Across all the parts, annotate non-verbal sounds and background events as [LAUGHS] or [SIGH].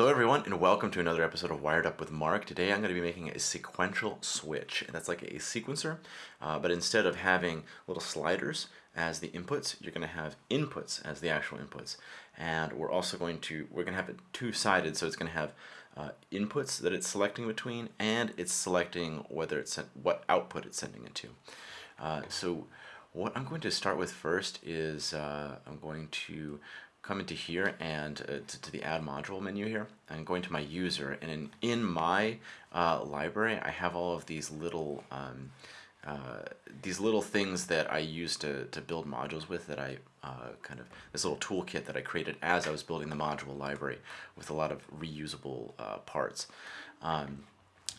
Hello everyone and welcome to another episode of Wired Up with Mark. Today I'm going to be making a sequential switch. And that's like a sequencer, uh, but instead of having little sliders as the inputs, you're going to have inputs as the actual inputs. And we're also going to, we're going to have it two-sided, so it's going to have uh, inputs that it's selecting between and it's selecting whether it's, what output it's sending it to. Uh, so what I'm going to start with first is uh, I'm going to come into here and uh, to, to, the add module menu here and going to my user and in, in my uh, library I have all of these little um, uh, these little things that I use to, to build modules with that I uh, kind of this little toolkit that I created as I was building the module library with a lot of reusable uh, parts um,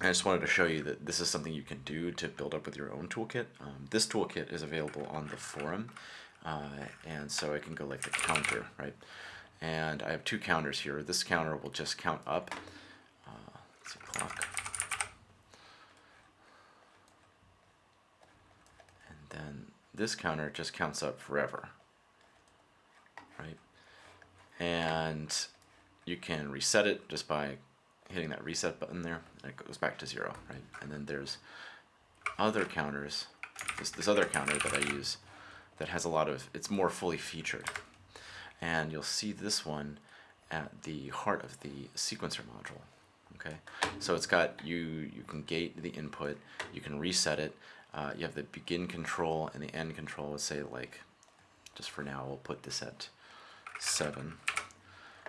I just wanted to show you that this is something you can do to build up with your own toolkit. Um, this toolkit is available on the forum. Uh, and so I can go like the counter, right? And I have two counters here. This counter will just count up. Uh, let's see, clock. And then this counter just counts up forever, right? And you can reset it just by hitting that reset button there, and it goes back to zero, right? And then there's other counters, this, this other counter that I use that has a lot of, it's more fully featured. And you'll see this one at the heart of the sequencer module. Okay, so it's got you, you can gate the input, you can reset it, uh, you have the begin control and the end control. Let's say like, just for now, we'll put this at 7.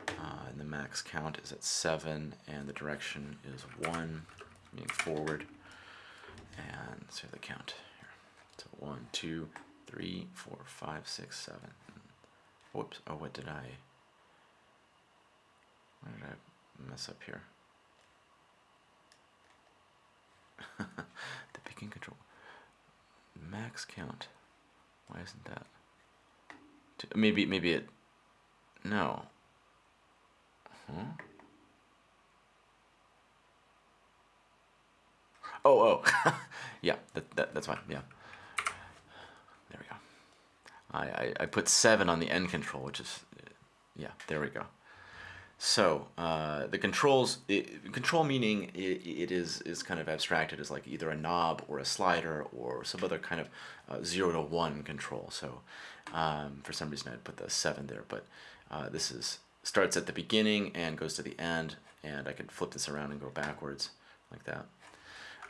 Uh, and the max count is at 7, and the direction is 1, meaning forward. And so the count here. So 1, 2, three, four, five, six, seven. Whoops, oh, what did I, what did I mess up here? [LAUGHS] the picking control. Max count. Why isn't that? Maybe, maybe it, no. Huh? Oh, oh, [LAUGHS] yeah, that, that, that's fine, yeah. I, I, I put 7 on the end control, which is, yeah, there we go. So uh, the controls, it, control meaning it, it is, is kind of abstracted as like either a knob or a slider or some other kind of uh, 0 to 1 control. So um, for some reason I put the 7 there, but uh, this is starts at the beginning and goes to the end, and I can flip this around and go backwards like that.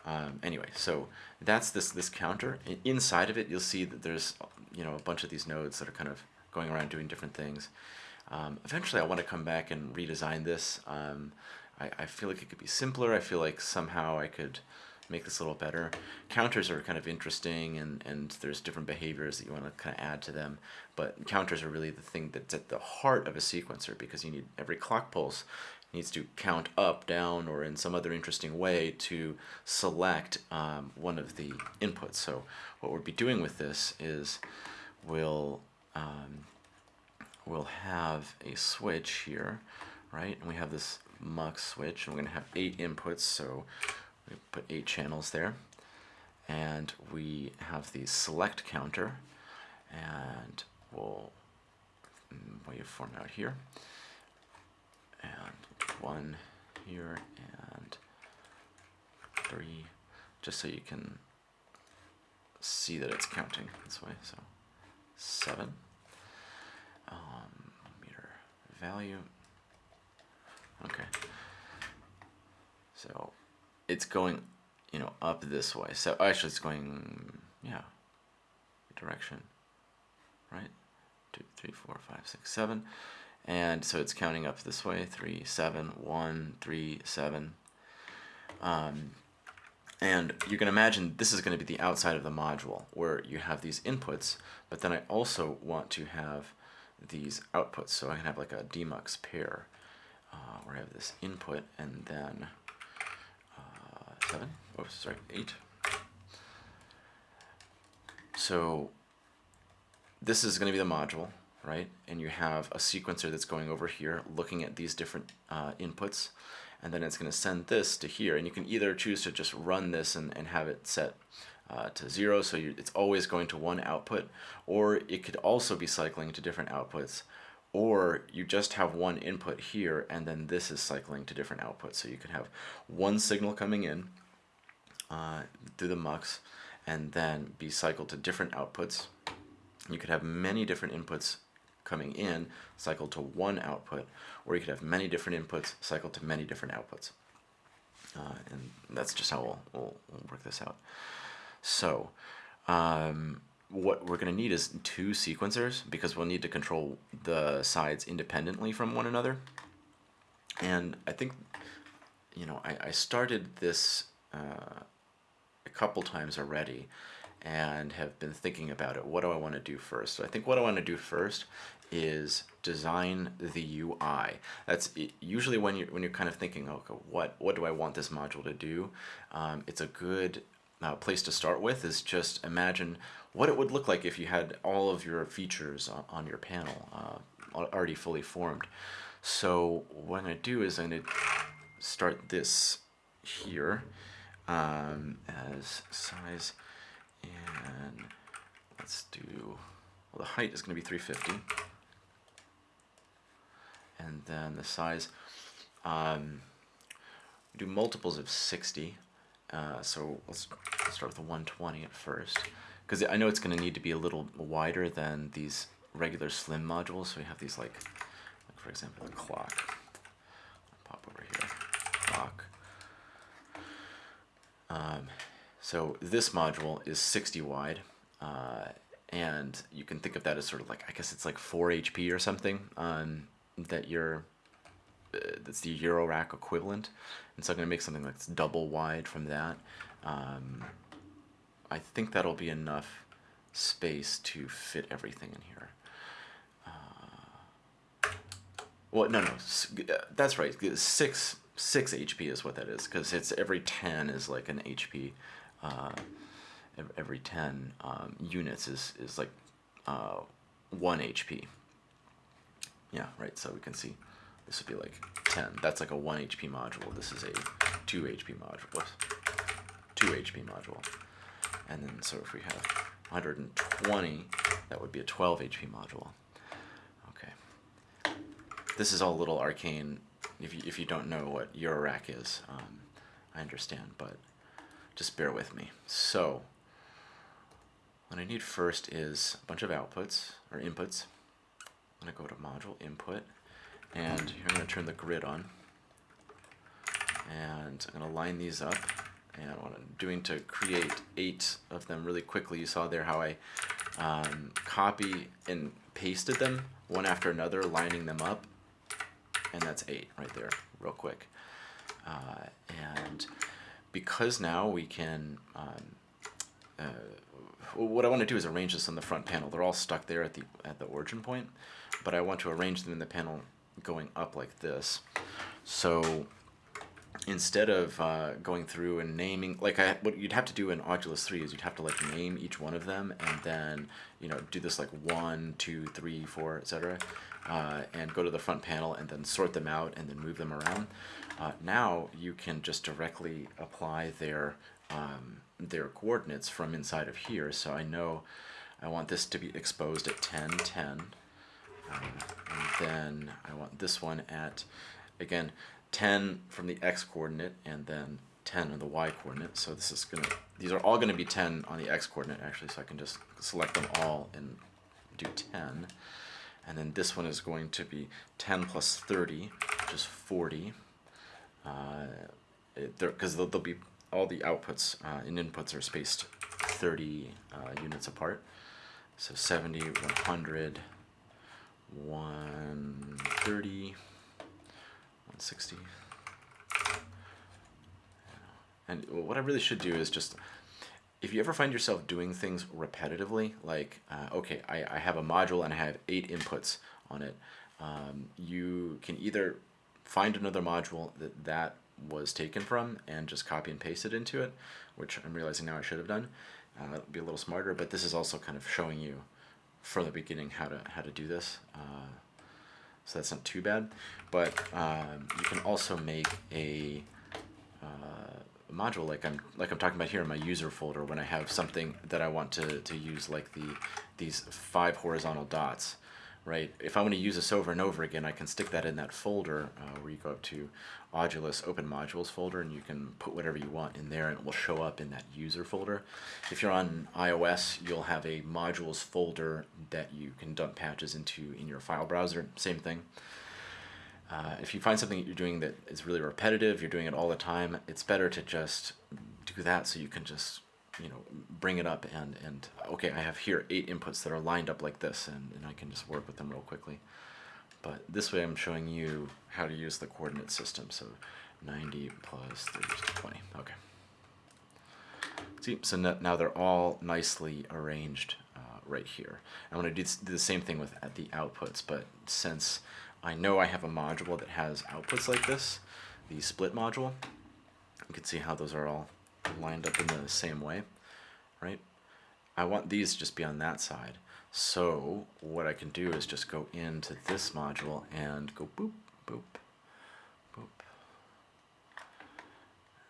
Um, anyway, so that's this this counter. Inside of it, you'll see that there's you know a bunch of these nodes that are kind of going around doing different things. Um, eventually, I want to come back and redesign this. Um, I, I feel like it could be simpler. I feel like somehow I could make this a little better. Counters are kind of interesting and, and there's different behaviors that you want to kind of add to them. But counters are really the thing that's at the heart of a sequencer because you need every clock pulse needs to count up, down, or in some other interesting way to select um, one of the inputs. So what we'll be doing with this is we'll, um, we'll have a switch here, right? And we have this mux switch, and we're going to have eight inputs, so we put eight channels there. And we have the select counter, and we'll mm, waveform out here and one here and three, just so you can see that it's counting this way. So seven um, meter value. Okay. So it's going, you know, up this way. So actually, it's going, yeah, direction, right? Two, three, four, five, six, seven and so it's counting up this way three seven one three seven. Um, and you can imagine this is going to be the outside of the module where you have these inputs but then I also want to have these outputs. So I can have like a demux pair uh, where I have this input and then uh, seven? Oh sorry eight. So this is going to be the module right? And you have a sequencer that's going over here looking at these different uh, inputs and then it's going to send this to here and you can either choose to just run this and, and have it set uh, to zero so you, it's always going to one output or it could also be cycling to different outputs or you just have one input here and then this is cycling to different outputs. So you could have one signal coming in uh, through the mux and then be cycled to different outputs. You could have many different inputs coming in cycled to one output, or you could have many different inputs cycled to many different outputs. Uh, and that's just how we'll, we'll, we'll work this out. So um, what we're going to need is two sequencers because we'll need to control the sides independently from one another. And I think, you know, I, I started this uh, a couple times already and have been thinking about it. What do I want to do first? So I think what I want to do first is design the UI. That's usually when you're when you're kind of thinking, okay, what what do I want this module to do? Um, it's a good uh, place to start with is just imagine what it would look like if you had all of your features on, on your panel uh, already fully formed. So what I'm going to do is I'm going to start this here um, as size and let's do, well the height is going to be 350 and then the size, um, do multiples of 60 uh, so let's start with the 120 at first. Because I know it's going to need to be a little wider than these regular slim modules so we have these like, like for example the clock. Pop over here clock. Um, so this module is 60 wide uh, and you can think of that as sort of like I guess it's like 4 HP or something um, that you're uh, that's the Eurorack equivalent. And so I'm to make something that's double wide from that. Um, I think that'll be enough space to fit everything in here. Uh, well, no, no, uh, that's right. Six, six HP is what that is, because it's every 10 is like an HP. Uh, every 10 um, units is, is like uh, 1 HP. Yeah, right, so we can see this would be like 10. That's like a 1 HP module. This is a 2 HP module. 2 HP module. And then, so if we have 120, that would be a 12 HP module. Okay. This is all a little arcane if you, if you don't know what your Eurorack is. Um, I understand, but just bear with me. So, what I need first is a bunch of outputs, or inputs. I'm going to go to module input, and here I'm going to turn the grid on. And I'm going to line these up. And what I'm doing to create eight of them really quickly, you saw there how I um, copy and pasted them one after another, lining them up. And that's eight right there, real quick. Uh, and because now we can, um, uh, what I want to do is arrange this on the front panel. They're all stuck there at the at the origin point, but I want to arrange them in the panel going up like this. So instead of uh, going through and naming, like I, what you'd have to do in Audulus 3 is you'd have to like name each one of them and then, you know, do this like one, two, three, four, etc. Uh, and go to the front panel and then sort them out and then move them around. Uh, now you can just directly apply their, um, their coordinates from inside of here. So I know I want this to be exposed at 10, 10. Um, and then I want this one at, again, 10 from the x coordinate and then 10 on the y coordinate. So this is gonna, these are all gonna be 10 on the x coordinate actually, so I can just select them all and do 10. And then this one is going to be 10 plus 30, which is 40. Because uh, they'll, be, all the outputs uh, and inputs are spaced 30 uh, units apart. So 70, 100, 130, 160. And what I really should do is just, if you ever find yourself doing things repetitively, like, uh, okay, I, I have a module and I have eight inputs on it, um, you can either find another module that that was taken from and just copy and paste it into it, which I'm realizing now I should have done. Uh, be a little smarter, but this is also kind of showing you from the beginning how to how to do this. Uh, so that's not too bad. But um, you can also make a uh, module like I'm like I'm talking about here in my user folder when I have something that I want to, to use like the these five horizontal dots right? If I want to use this over and over again, I can stick that in that folder uh, where you go up to Audulus Open Modules folder and you can put whatever you want in there and it will show up in that user folder. If you're on iOS, you'll have a modules folder that you can dump patches into in your file browser, same thing. Uh, if you find something that you're doing that is really repetitive, you're doing it all the time, it's better to just do that so you can just you know bring it up and and okay I have here eight inputs that are lined up like this and, and I can just work with them real quickly. But this way I'm showing you how to use the coordinate system. So 90 plus 30 to 20 okay. See so now they're all nicely arranged uh, right here. I'm going to do the same thing with the outputs but since I know I have a module that has outputs like this the split module you can see how those are all lined up in the same way, right? I want these to just be on that side. So what I can do is just go into this module and go boop, boop, boop.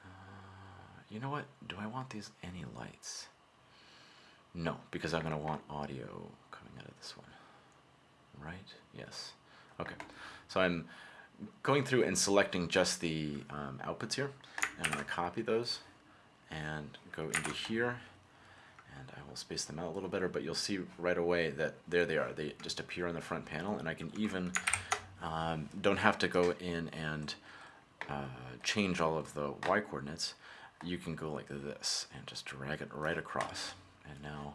Uh, you know what? Do I want these any lights? No, because I'm going to want audio coming out of this one. Right? Yes. Okay. So I'm going through and selecting just the um, outputs here. And I'm going to copy those and go into here and I will space them out a little better but you'll see right away that there they are. They just appear on the front panel and I can even um, don't have to go in and uh, change all of the y coordinates. You can go like this and just drag it right across. And now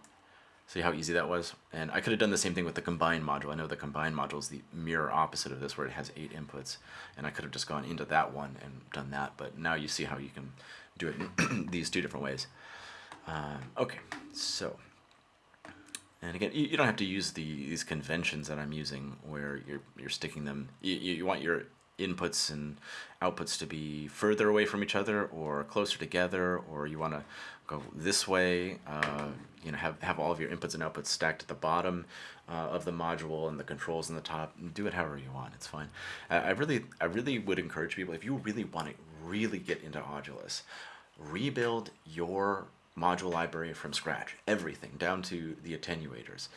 see how easy that was? And I could have done the same thing with the combine module. I know the combine module is the mirror opposite of this where it has eight inputs and I could have just gone into that one and done that but now you see how you can do it [CLEARS THROAT] these two different ways. Um, okay, so, and again, you, you, don't have to use the, these conventions that I'm using where you're, you're sticking them, you, you want your inputs and outputs to be further away from each other or closer together, or you want to go this way, uh, you know, have, have all of your inputs and outputs stacked at the bottom uh, of the module and the controls in the top. Do it however you want, it's fine. I, I really, I really would encourage people, if you really want to really get into Audulus, rebuild your module library from scratch, everything, down to the attenuators.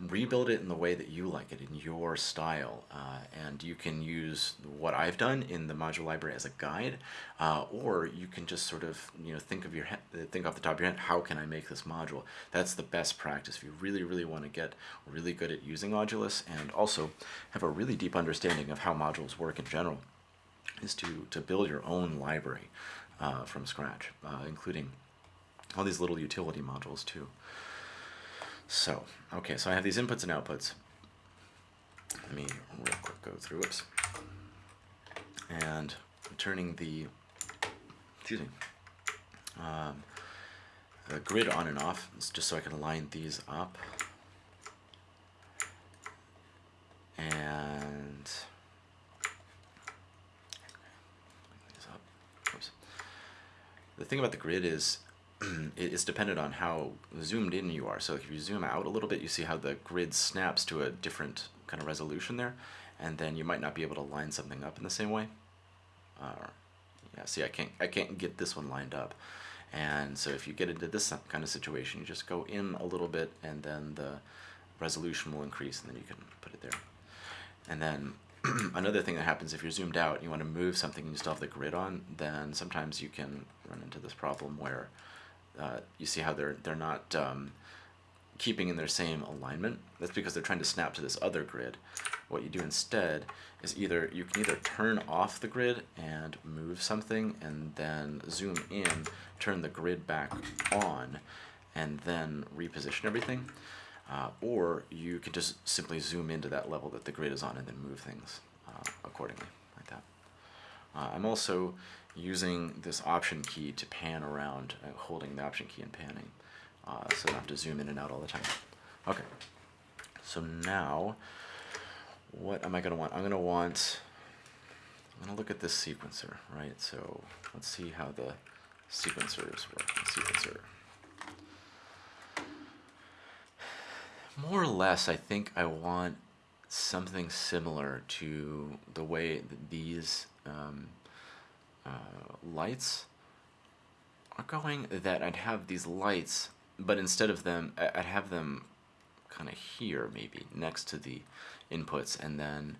Rebuild it in the way that you like it, in your style, uh, and you can use what I've done in the module library as a guide, uh, or you can just sort of you know think of your head, think off the top of your head, how can I make this module? That's the best practice if you really, really want to get really good at using Audulus and also have a really deep understanding of how modules work in general is to, to build your own library uh, from scratch, uh, including all these little utility modules too. So, okay, so I have these inputs and outputs. Let me real quick go through, whoops. And turning the, excuse me, um, the grid on and off, just so I can line these up. And the thing about the grid is [CLEARS THROAT] it's dependent on how zoomed in you are. So if you zoom out a little bit, you see how the grid snaps to a different kind of resolution there, and then you might not be able to line something up in the same way. Uh, yeah, see, I can't, I can't get this one lined up. And so if you get into this kind of situation, you just go in a little bit, and then the resolution will increase, and then you can put it there. And then [CLEARS THROAT] another thing that happens if you're zoomed out and you want to move something and you still have the grid on, then sometimes you can run into this problem where uh, you see how they're they're not um, keeping in their same alignment. That's because they're trying to snap to this other grid. What you do instead is either you can either turn off the grid and move something and then zoom in, turn the grid back on, and then reposition everything uh, or you can just simply zoom into that level that the grid is on and then move things uh, accordingly, like that. Uh, I'm also using this option key to pan around, uh, holding the option key and panning, uh, so I don't have to zoom in and out all the time. Okay, so now, what am I going to want? I'm going to want, I'm to look at this sequencer, right? So let's see how the sequencers work. Sequencer. more or less, I think I want something similar to the way that these um, uh, lights are going, that I'd have these lights, but instead of them, I'd have them kind of here maybe next to the inputs and then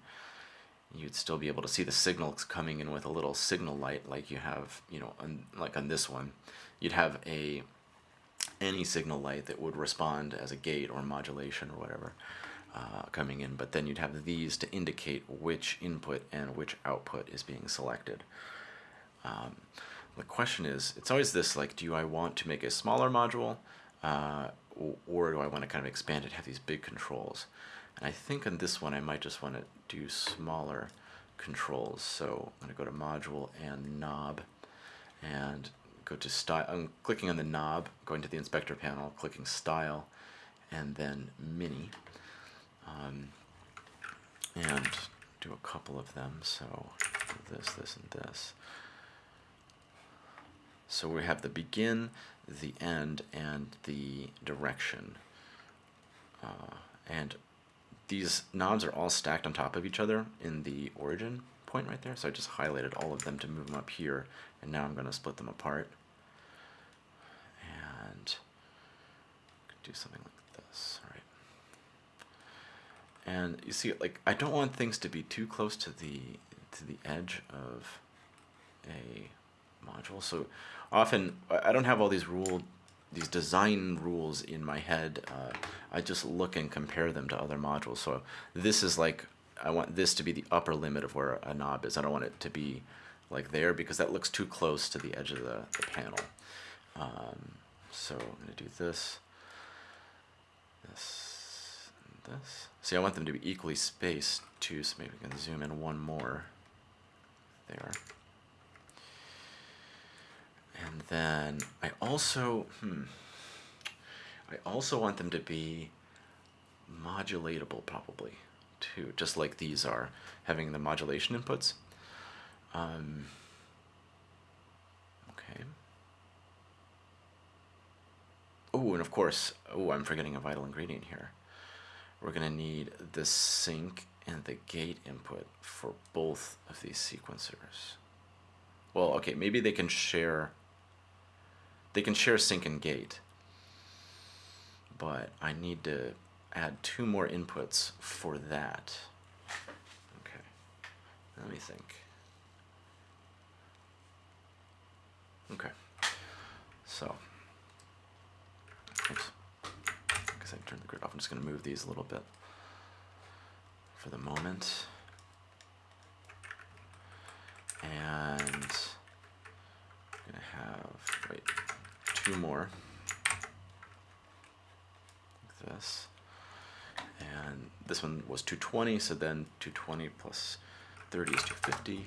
you'd still be able to see the signals coming in with a little signal light like you have you know on, like on this one. You'd have a any signal light that would respond as a gate or modulation or whatever uh, coming in but then you'd have these to indicate which input and which output is being selected um, the question is it's always this like do I want to make a smaller module uh, or do I want to kind of expand it have these big controls and I think on this one I might just want to do smaller controls. So I'm going to go to module and knob and go to style. I'm clicking on the knob, going to the inspector panel, clicking style, and then mini. Um, and do a couple of them. So this, this, and this. So we have the begin, the end, and the direction. Uh, and these knobs are all stacked on top of each other in the origin point right there. So I just highlighted all of them to move them up here. And now I'm going to split them apart. And do something like this. All right. And you see, like, I don't want things to be too close to the to the edge of a module. So often I don't have all these ruled these design rules in my head. Uh, I just look and compare them to other modules. So this is like, I want this to be the upper limit of where a knob is. I don't want it to be like there because that looks too close to the edge of the, the panel. Um, so I'm going to do this, this, this. See, I want them to be equally spaced too, so maybe we can zoom in one more. There. And then I also, hmm, I also want them to be modulatable probably too, just like these are, having the modulation inputs. Um, okay. Oh, and of course, oh, I'm forgetting a vital ingredient here. We're going to need the sync and the gate input for both of these sequencers. Well, okay, maybe they can share they can share sync and gate. But I need to add two more inputs for that. Okay, let me think. Okay, so, oops, because I turned the grid off, I'm just going to move these a little bit for the moment. And To have, wait, two more. Like this. And this one was 220 so then 220 plus 30 is 250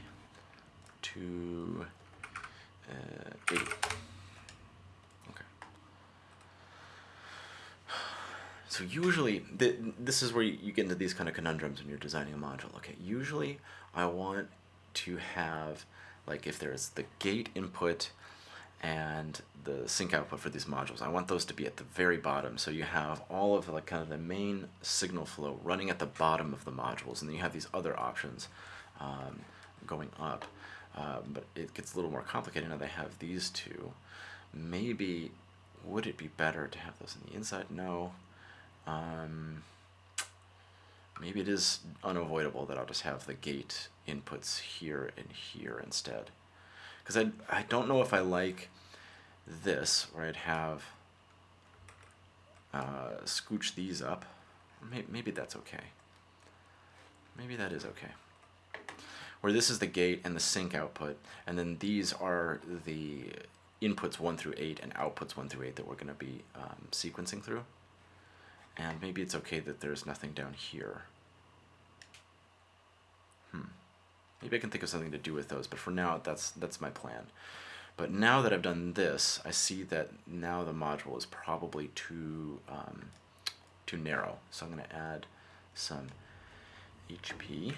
280 uh, okay. So usually th this is where you get into these kind of conundrums when you're designing a module. Okay usually I want to have like if there's the gate input and the sync output for these modules. I want those to be at the very bottom. So you have all of like kind of the main signal flow running at the bottom of the modules, and then you have these other options um, going up. Uh, but it gets a little more complicated now they have these two. Maybe, would it be better to have those on the inside? No. Um, maybe it is unavoidable that I'll just have the gate inputs here and here instead because I, I don't know if I like this where I'd have uh, scooch these up. Maybe, maybe that's okay. Maybe that is okay. Where this is the gate and the sync output, and then these are the inputs 1 through 8 and outputs 1 through 8 that we're going to be um, sequencing through. And maybe it's okay that there's nothing down here. Hmm. Maybe I can think of something to do with those, but for now, that's, that's my plan. But now that I've done this, I see that now the module is probably too, um, too narrow. So I'm going to add some HP.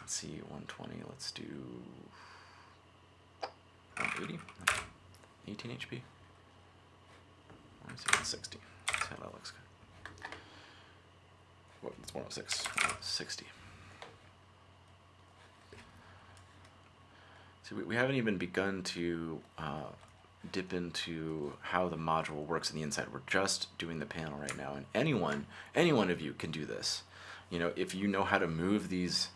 Let's see, 120, let's do 180, 18 HP. Let's see, 160. That's how that looks good. What, it's 106, 60. See, we, we haven't even begun to uh, dip into how the module works on the inside. We're just doing the panel right now, and anyone, any one of you can do this. You know, if you know how to move these,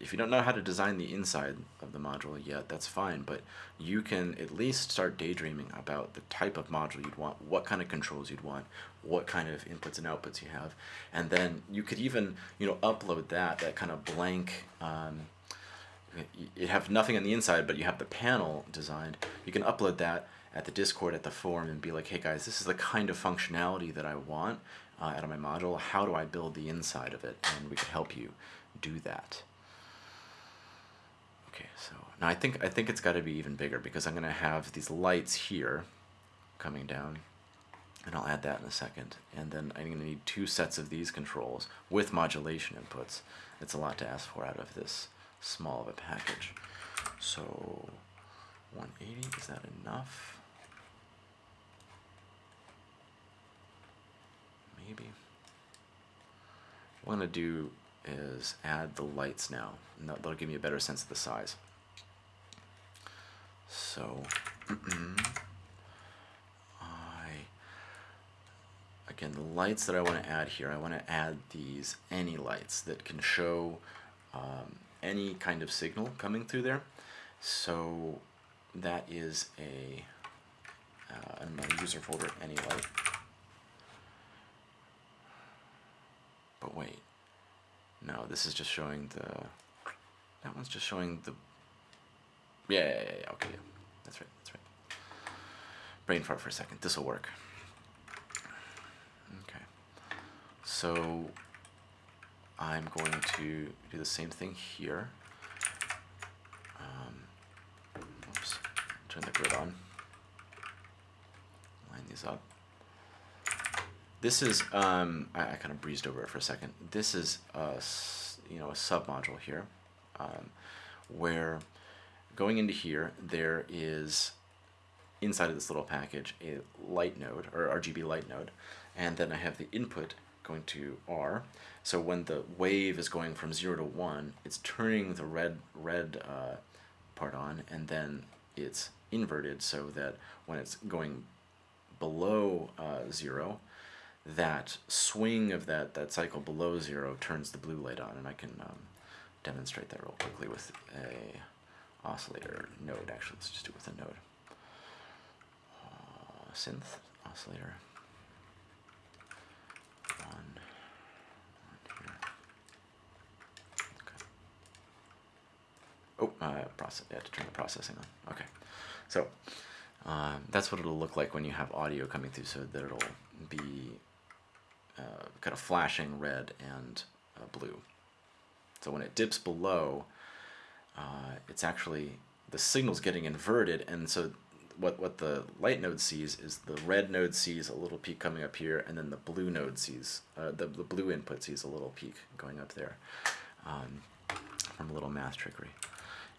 if you don't know how to design the inside of the module yet, that's fine, but you can at least start daydreaming about the type of module you'd want, what kind of controls you'd want, what kind of inputs and outputs you have, and then you could even, you know, upload that, that kind of blank, um, you have nothing on the inside, but you have the panel designed. You can upload that at the Discord at the forum and be like, hey guys, this is the kind of functionality that I want uh, out of my module. How do I build the inside of it? And we can help you do that. Okay, so now I think I think it's got to be even bigger because I'm going to have these lights here coming down, and I'll add that in a second. And then I'm going to need two sets of these controls with modulation inputs. It's a lot to ask for out of this small of a package. So 180, is that enough? Maybe. I'm to do is add the lights now, and that, will give me a better sense of the size. So, [CLEARS THROAT] I, again, the lights that I want to add here, I want to add these any lights that can show um, any kind of signal coming through there. So that is a, uh, in my user folder, any light. But wait, no, this is just showing the, that one's just showing the, yeah, yeah, yeah, okay, yeah. that's right, that's right. Brain fart for a second, this will work. Okay, so I'm going to do the same thing here. Um, oops, turn the grid on. Line these up. This is, um, I, I, kind of breezed over it for a second. This is a, you know, a submodule here, um, where going into here, there is inside of this little package a light node or RGB light node, and then I have the input going to R. So when the wave is going from 0 to 1, it's turning the red, red uh, part on, and then it's inverted so that when it's going below uh, 0, that swing of that, that cycle below 0 turns the blue light on, and I can um, demonstrate that real quickly with a oscillator node. Actually, let's just do it with a node. Uh, synth oscillator. Oh, uh, process. Yeah, to turn the processing on. Okay, so um, that's what it'll look like when you have audio coming through. So that it'll be uh, kind of flashing red and uh, blue. So when it dips below, uh, it's actually the signal's getting inverted, and so what what the light node sees is the red node sees a little peak coming up here, and then the blue node sees uh, the the blue input sees a little peak going up there um, from a little math trickery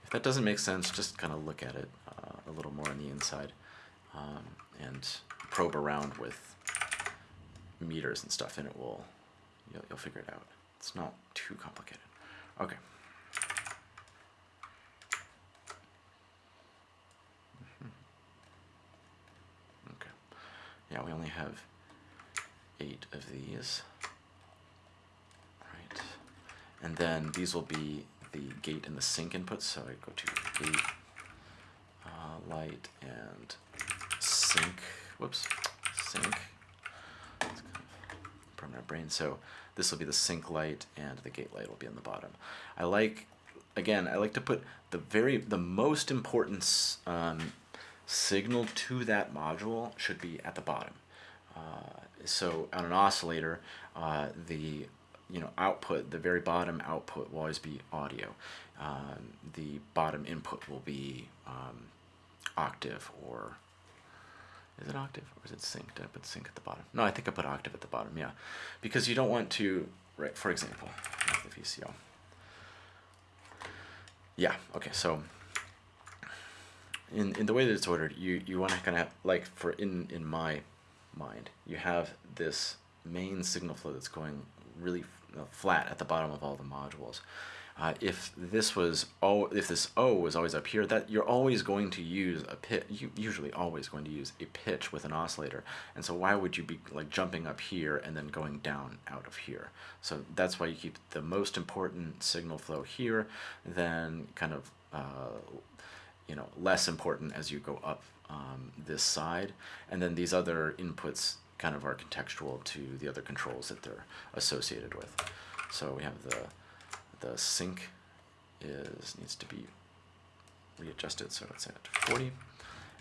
If that doesn't make sense, just kind of look at it uh, a little more on the inside um, and probe around with meters and stuff and it will, you'll, you'll figure it out. It's not too complicated. Okay. Mm-hmm. Okay. Yeah, we only have eight of these. Right. And then these will be the gate and the sync inputs. So I go to gate, uh, light, and sync. Whoops, sync. Permanent brain. So this will be the sync light, and the gate light will be on the bottom. I like, again, I like to put the very, the most important um, signal to that module should be at the bottom. Uh, so on an oscillator, uh, the you know, output, the very bottom output will always be audio. Um, the bottom input will be um, octave or is it octave or is it sync? Did I put sync at the bottom? No, I think I put octave at the bottom, yeah. Because you don't want to, right, for example, the VCO. Yeah, okay, so in, in the way that it's ordered, you, you want to kind of, like for in, in my mind, you have this main signal flow that's going really uh, flat at the bottom of all the modules. Uh, if this was all, if this O was always up here, that you're always going to use a pitch. You usually always going to use a pitch with an oscillator. And so why would you be like jumping up here and then going down out of here? So that's why you keep the most important signal flow here, then kind of uh, you know less important as you go up um, this side, and then these other inputs kind of are contextual to the other controls that they're associated with. So we have the the sync is needs to be readjusted, so let's set it to 40,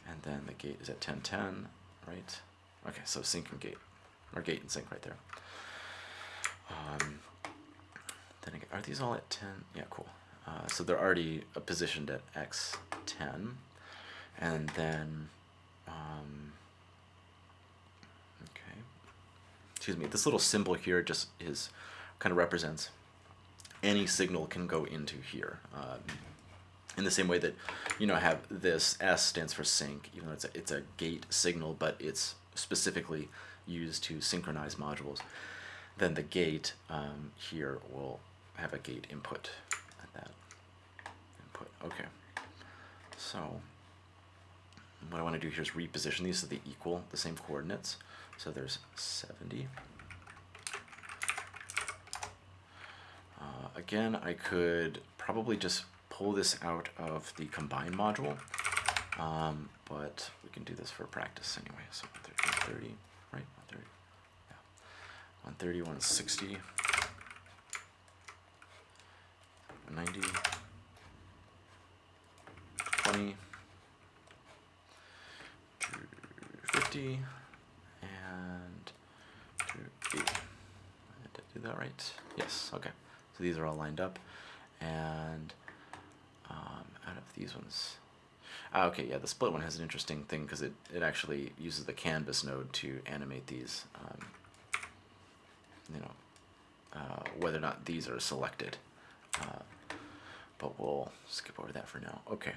and then the gate is at 1010, right? Okay, so sync and gate, or gate and sync right there. Um, then again, are these all at 10? Yeah, cool. Uh, so they're already positioned at x10, and then, um, okay, excuse me, this little symbol here just is kind of represents any signal can go into here. Um, in the same way that, you know, I have this S stands for sync, even though it's a, it's a gate signal, but it's specifically used to synchronize modules. Then the gate um, here will have a gate input at that input. Okay. So what I want to do here is reposition these so they equal the same coordinates. So there's 70. Uh, again, I could probably just pull this out of the combine module, um, but we can do this for practice anyway. So 130, right? 130, yeah. 130, 160, 190, 20, 50, and 280. Did I do that right? Yes, okay. So these are all lined up. And um, out of these ones, ah, okay, yeah, the split one has an interesting thing because it, it actually uses the canvas node to animate these, um, you know, uh, whether or not these are selected. Uh, but we'll skip over that for now. Okay.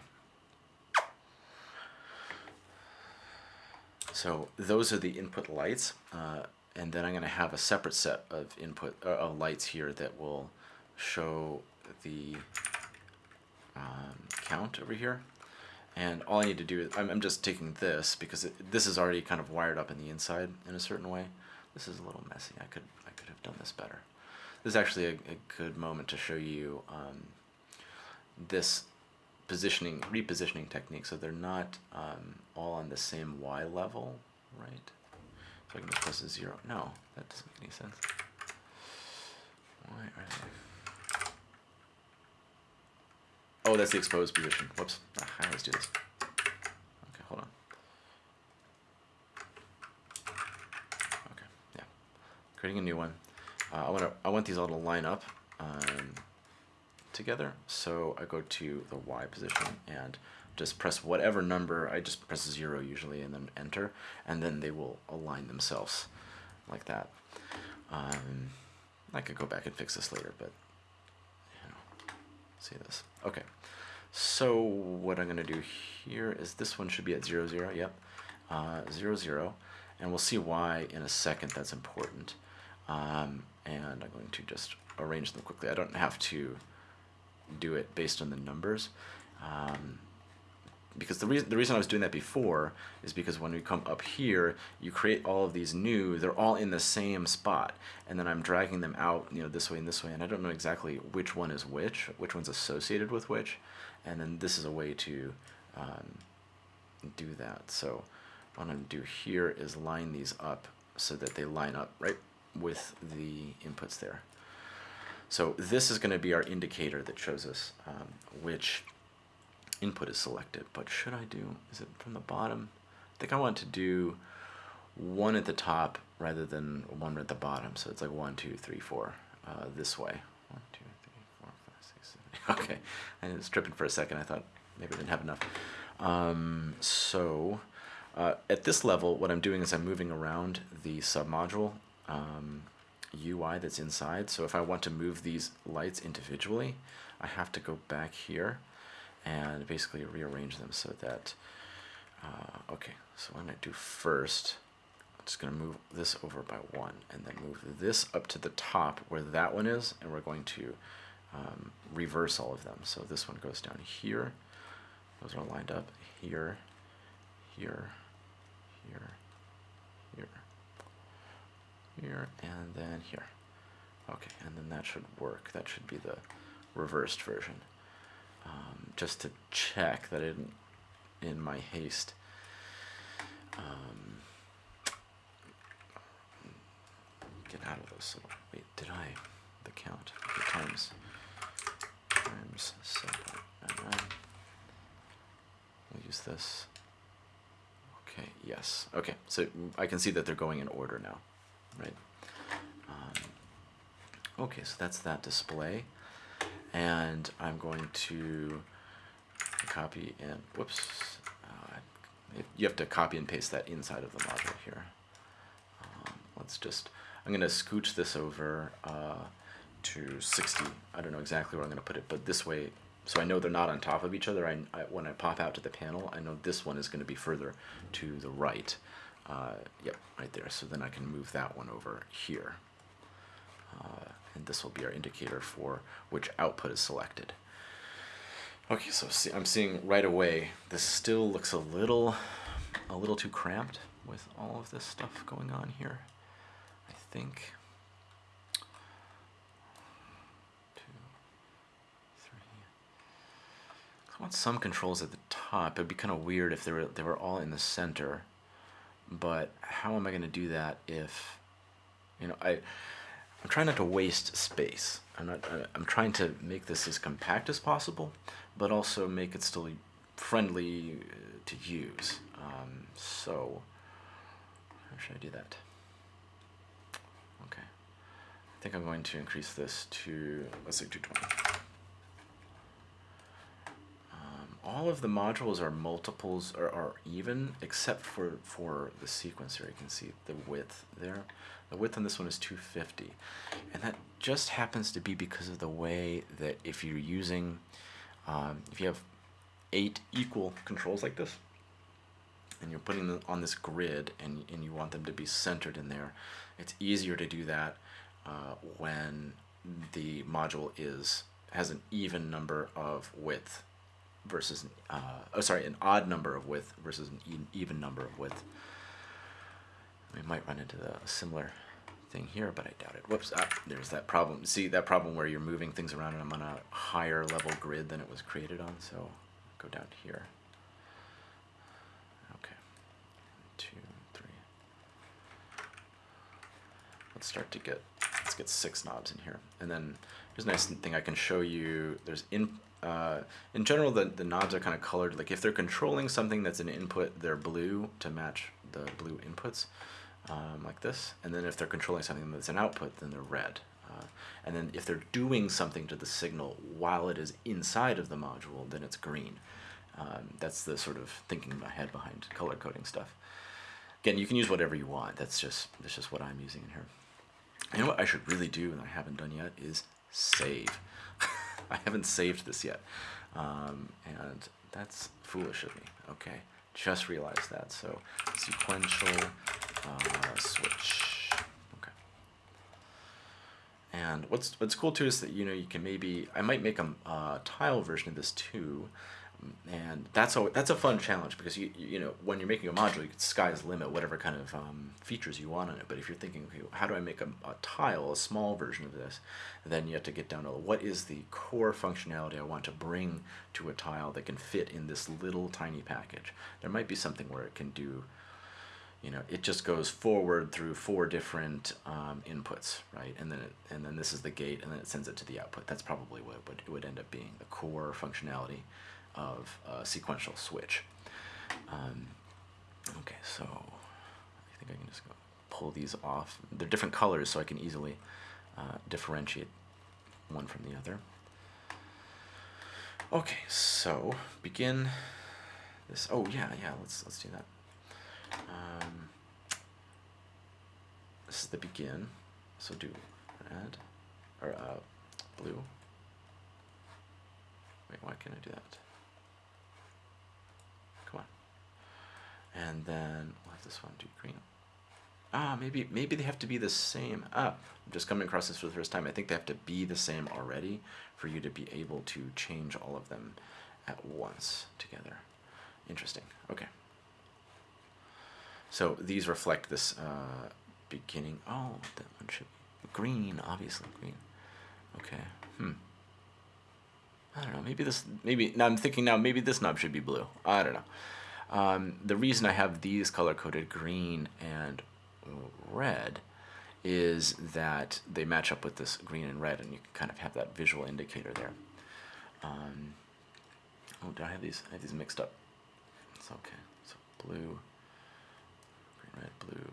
So those are the input lights, uh, and then I'm going to have a separate set of input uh, lights here that will show the um, count over here. And all I need to do is, I'm, I'm just taking this because it, this is already kind of wired up in the inside in a certain way. This is a little messy. I could, I could have done this better. This is actually a, a good moment to show you um, this positioning, repositioning technique. So they're not um, all on the same Y level, right? So I can just press a zero. No, that doesn't make any sense. Why are they? Oh, that's the exposed position. Whoops. Ah, I always do this. Okay, hold on. Okay, yeah. Creating a new one. Uh, I want to. I want these all to line up um, together. So I go to the Y position and just press whatever number. I just press zero usually, and then enter, and then they will align themselves like that. Um, I could go back and fix this later, but see this. Okay, so what I'm going to do here is this one should be at 0, 0, yep, uh, 0, 0, and we'll see why in a second that's important. Um, and I'm going to just arrange them quickly. I don't have to do it based on the numbers. Um, because the reason the reason I was doing that before is because when we come up here, you create all of these new. They're all in the same spot, and then I'm dragging them out, you know, this way and this way, and I don't know exactly which one is which, which one's associated with which, and then this is a way to um, do that. So what I'm going to do here is line these up so that they line up right with the inputs there. So this is going to be our indicator that shows us um, which input is selected, but should I do, is it from the bottom? I think I want to do one at the top rather than one at the bottom. So it's like one, two, three, four, uh, this way. One, two, three, four, five, six, seven. [LAUGHS] Okay, I was tripping for a second. I thought maybe I didn't have enough. Um, so uh, at this level, what I'm doing is I'm moving around the submodule um, UI that's inside. So if I want to move these lights individually, I have to go back here and basically rearrange them so that, uh, okay, so what I'm going to do first, I'm just going to move this over by one and then move this up to the top where that one is, and we're going to um, reverse all of them. So this one goes down here. Those are lined up here, here, here, here, here, and then here. Okay, and then that should work. That should be the reversed version. Um, just to check that I didn't, in my haste, um, get out of this little, wait, did I, the count, the times, times 7.99, we'll use this, okay, yes, okay, so I can see that they're going in order now, right? Um, okay, so that's that display, and I'm going to copy and, whoops, uh, you have to copy and paste that inside of the module here. Um, let's just, I'm going to scooch this over uh, to 60. I don't know exactly where I'm going to put it, but this way, so I know they're not on top of each other. I, I when I pop out to the panel, I know this one is going to be further to the right. Uh, yep, right there. So then I can move that one over here. Uh, and this will be our indicator for which output is selected. Okay, so see, I'm seeing right away, this still looks a little, a little too cramped with all of this stuff going on here. I think. Two, three. I want some controls at the top. It'd be kind of weird if they were they were all in the center. But how am I going to do that if, you know, I. I'm trying not to waste space. I'm not. I'm trying to make this as compact as possible, but also make it still friendly uh, to use. Um, so, how should I do that? Okay, I think I'm going to increase this to let's say 220. Um, all of the modules are multiples or are even, except for for the sequencer. You can see the width there. The width on this one is 250. And that just happens to be because of the way that if you're using, um, if you have eight equal controls like this, and you're putting them on this grid and, and you want them to be centered in there, it's easier to do that uh, when the module is has an even number of width versus, uh, oh sorry, an odd number of width versus an even number of width. We might run into the, similar thing here, but I doubt it. Whoops, ah, there's that problem. See, that problem where you're moving things around and I'm on a higher level grid than it was created on, so go down here. Okay, two, three. Let's start to get, let's get six knobs in here. And then there's a nice thing I can show you. There's in, uh, in general, the, the knobs are kind of colored. Like if they're controlling something that's an input, they're blue to match the blue inputs um, like this. And then if they're controlling something that's an output, then they're red. Uh, and then if they're doing something to the signal while it is inside of the module, then it's green. Um, that's the sort of thinking in my head behind color coding stuff. Again, you can use whatever you want. That's just that's just what I'm using in here. You know what I should really do, and I haven't done yet, is save. [LAUGHS] I haven't saved this yet, um, and that's foolish of me. Okay, just realized that. So sequential uh, switch. Okay. And what's what's cool too is that you know you can maybe I might make a uh, tile version of this too, and that's a that's a fun challenge because you you know when you're making a module you can sky's limit whatever kind of um, features you want on it. But if you're thinking okay how do I make a, a tile a small version of this, then you have to get down to what is the core functionality I want to bring to a tile that can fit in this little tiny package. There might be something where it can do you know, it just goes forward through four different um, inputs, right? And then it, and then this is the gate, and then it sends it to the output. That's probably what it would, it would end up being, the core functionality of a sequential switch. Um, okay, so I think I can just go pull these off. They're different colors, so I can easily uh, differentiate one from the other. Okay, so begin this. Oh yeah, yeah. Let's let's do that. Um, this is the begin, so do red, or uh, blue. Wait, why can't I do that? Come on. And then we'll have this one do green. ah, maybe maybe they have to be the same. Ah, I'm just coming across this for the first time. I think they have to be the same already for you to be able to change all of them at once together. Interesting. Okay. So these reflect this uh, beginning. Oh, that one should be green, obviously green. Okay. Hmm. I don't know. Maybe this. Maybe now I'm thinking now. Maybe this knob should be blue. I don't know. Um, the reason I have these color coded green and red is that they match up with this green and red, and you kind of have that visual indicator there. Um, oh, do I have these? I have these mixed up. It's okay. So blue, green, red, blue,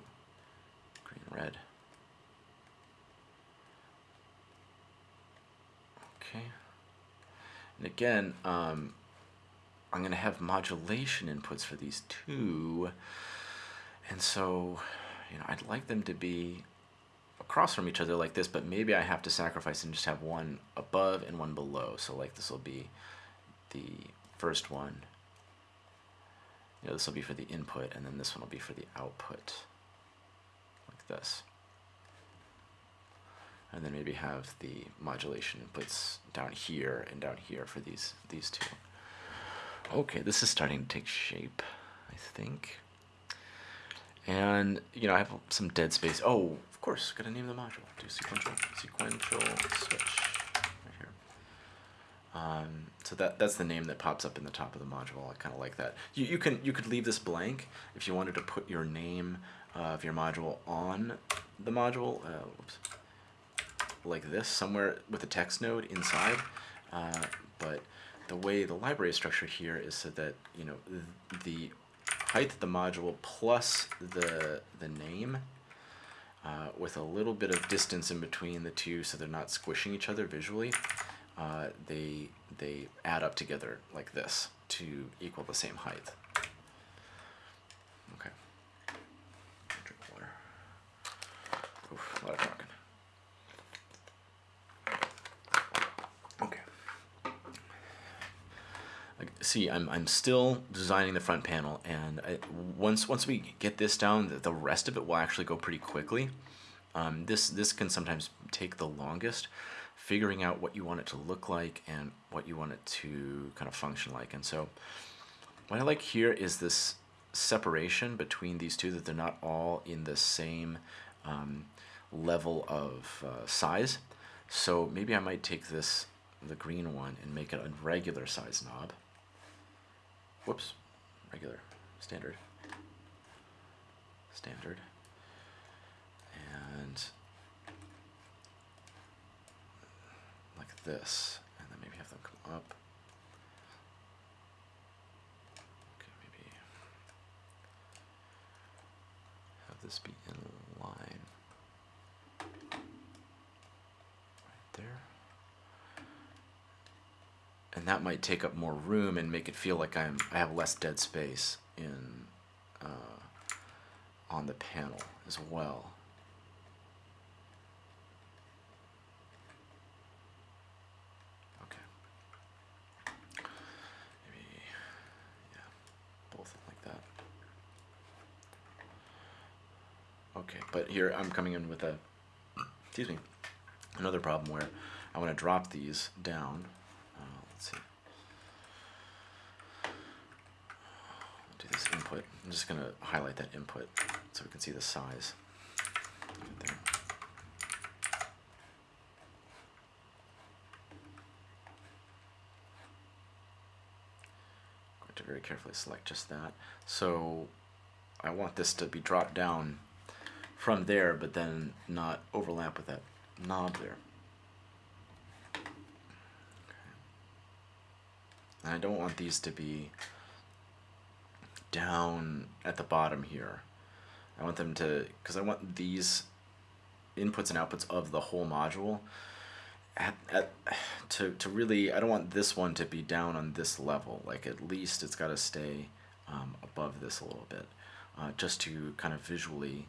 green, red. Okay. And again, um, I'm going to have modulation inputs for these two. And so, you know, I'd like them to be across from each other like this, but maybe I have to sacrifice and just have one above and one below. So like this will be the first one. You know, this will be for the input, and then this one will be for the output, like this. And then maybe have the modulation inputs down here and down here for these these two. Okay, this is starting to take shape, I think. And, you know, I have some dead space. Oh, of course, gotta name the module. Do sequential, sequential switch right here. Um, so that that's the name that pops up in the top of the module. I kind of like that. You, you can you could leave this blank if you wanted to put your name of your module on the module. Uh, whoops, like this, somewhere with a text node inside. Uh, but the way the library is structured here is so that you know the height of the module plus the the name uh, with a little bit of distance in between the two so they're not squishing each other visually uh, they they add up together like this to equal the same height okay drink water Oof, a lot of talking see, I'm, I'm still designing the front panel, and I, once once we get this down, the, the rest of it will actually go pretty quickly. Um, this this can sometimes take the longest, figuring out what you want it to look like and what you want it to kind of function like. And so, what I like here is this separation between these two, that they're not all in the same um, level of uh, size. So maybe I might take this, the green one, and make it a regular size knob whoops, regular, standard, standard, and like this, and then maybe have them come up. Okay, maybe have this be in line. Right there and that might take up more room and make it feel like I'm I have less dead space in uh, on the panel as well. Okay. Maybe yeah, both like that. Okay, but here I'm coming in with a excuse me another problem where I want to drop these down let's see. do this input. I'm just going to highlight that input so we can see the size. Right. Going to very carefully select just that. So I want this to be dropped down from there, but then not overlap with that knob there. And I don't want these to be down at the bottom here. I want them to, because I want these inputs and outputs of the whole module at, at, to, to really, I don't want this one to be down on this level. Like at least it's got to stay um, above this a little bit, uh, just to kind of visually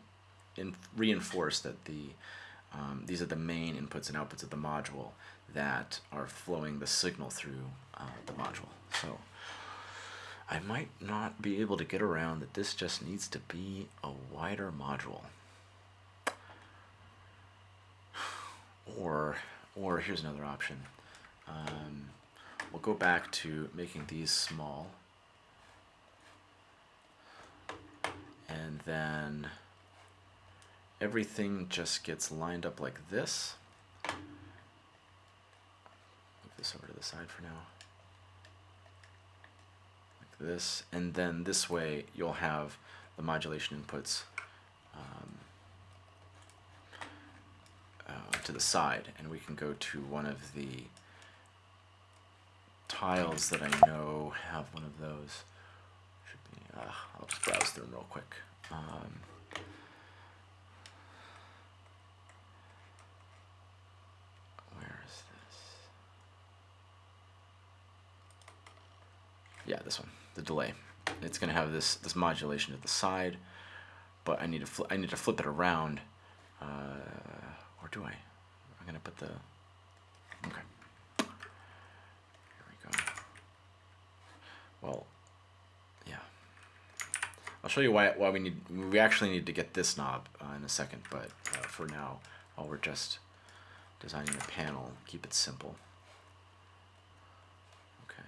in, reinforce that the um, these are the main inputs and outputs of the module that are flowing the signal through uh, the module. So I might not be able to get around that this just needs to be a wider module. [SIGHS] Or, or here's another option. Um, we'll go back to making these small. And then everything just gets lined up like this. Move this over to the side for now. This. And then this way you'll have the modulation inputs um, uh, to the side. And we can go to one of the tiles that I know have one of those. Be, uh, I'll just browse through them real quick. Um, where is this? Yeah, this one, the delay. It's going to have this this modulation at the side, but I need to I need to flip it around, uh, or do I? I'm going to put the okay. Here we go. Well, yeah. I'll show you why why we need we actually need to get this knob uh, in a second, but uh, for now, while we're just designing the panel, keep it simple. Okay.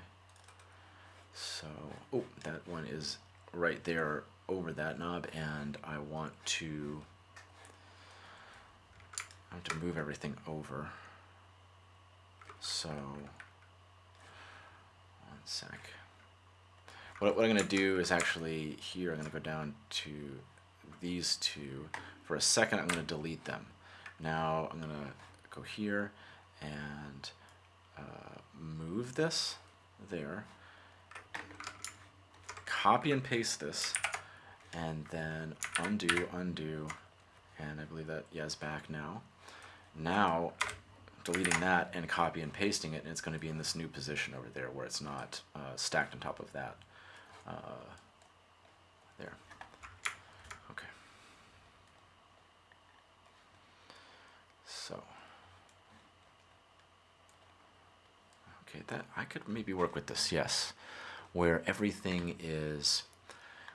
So, oh, that one is right there over that knob, and I want to I have to move everything over. So, one sec. What, what I'm going to do is actually here, I'm going to go down to these two. For a second, I'm going to delete them. Now I'm going to go here and uh, move this there. Copy and paste this, and then undo, undo, and I believe that, yeah, is back now. Now, deleting that and copy and pasting it, and it's going to be in this new position over there where it's not uh, stacked on top of that. Uh, there. Okay. So. Okay, that I could maybe work with this, yes. Where everything is,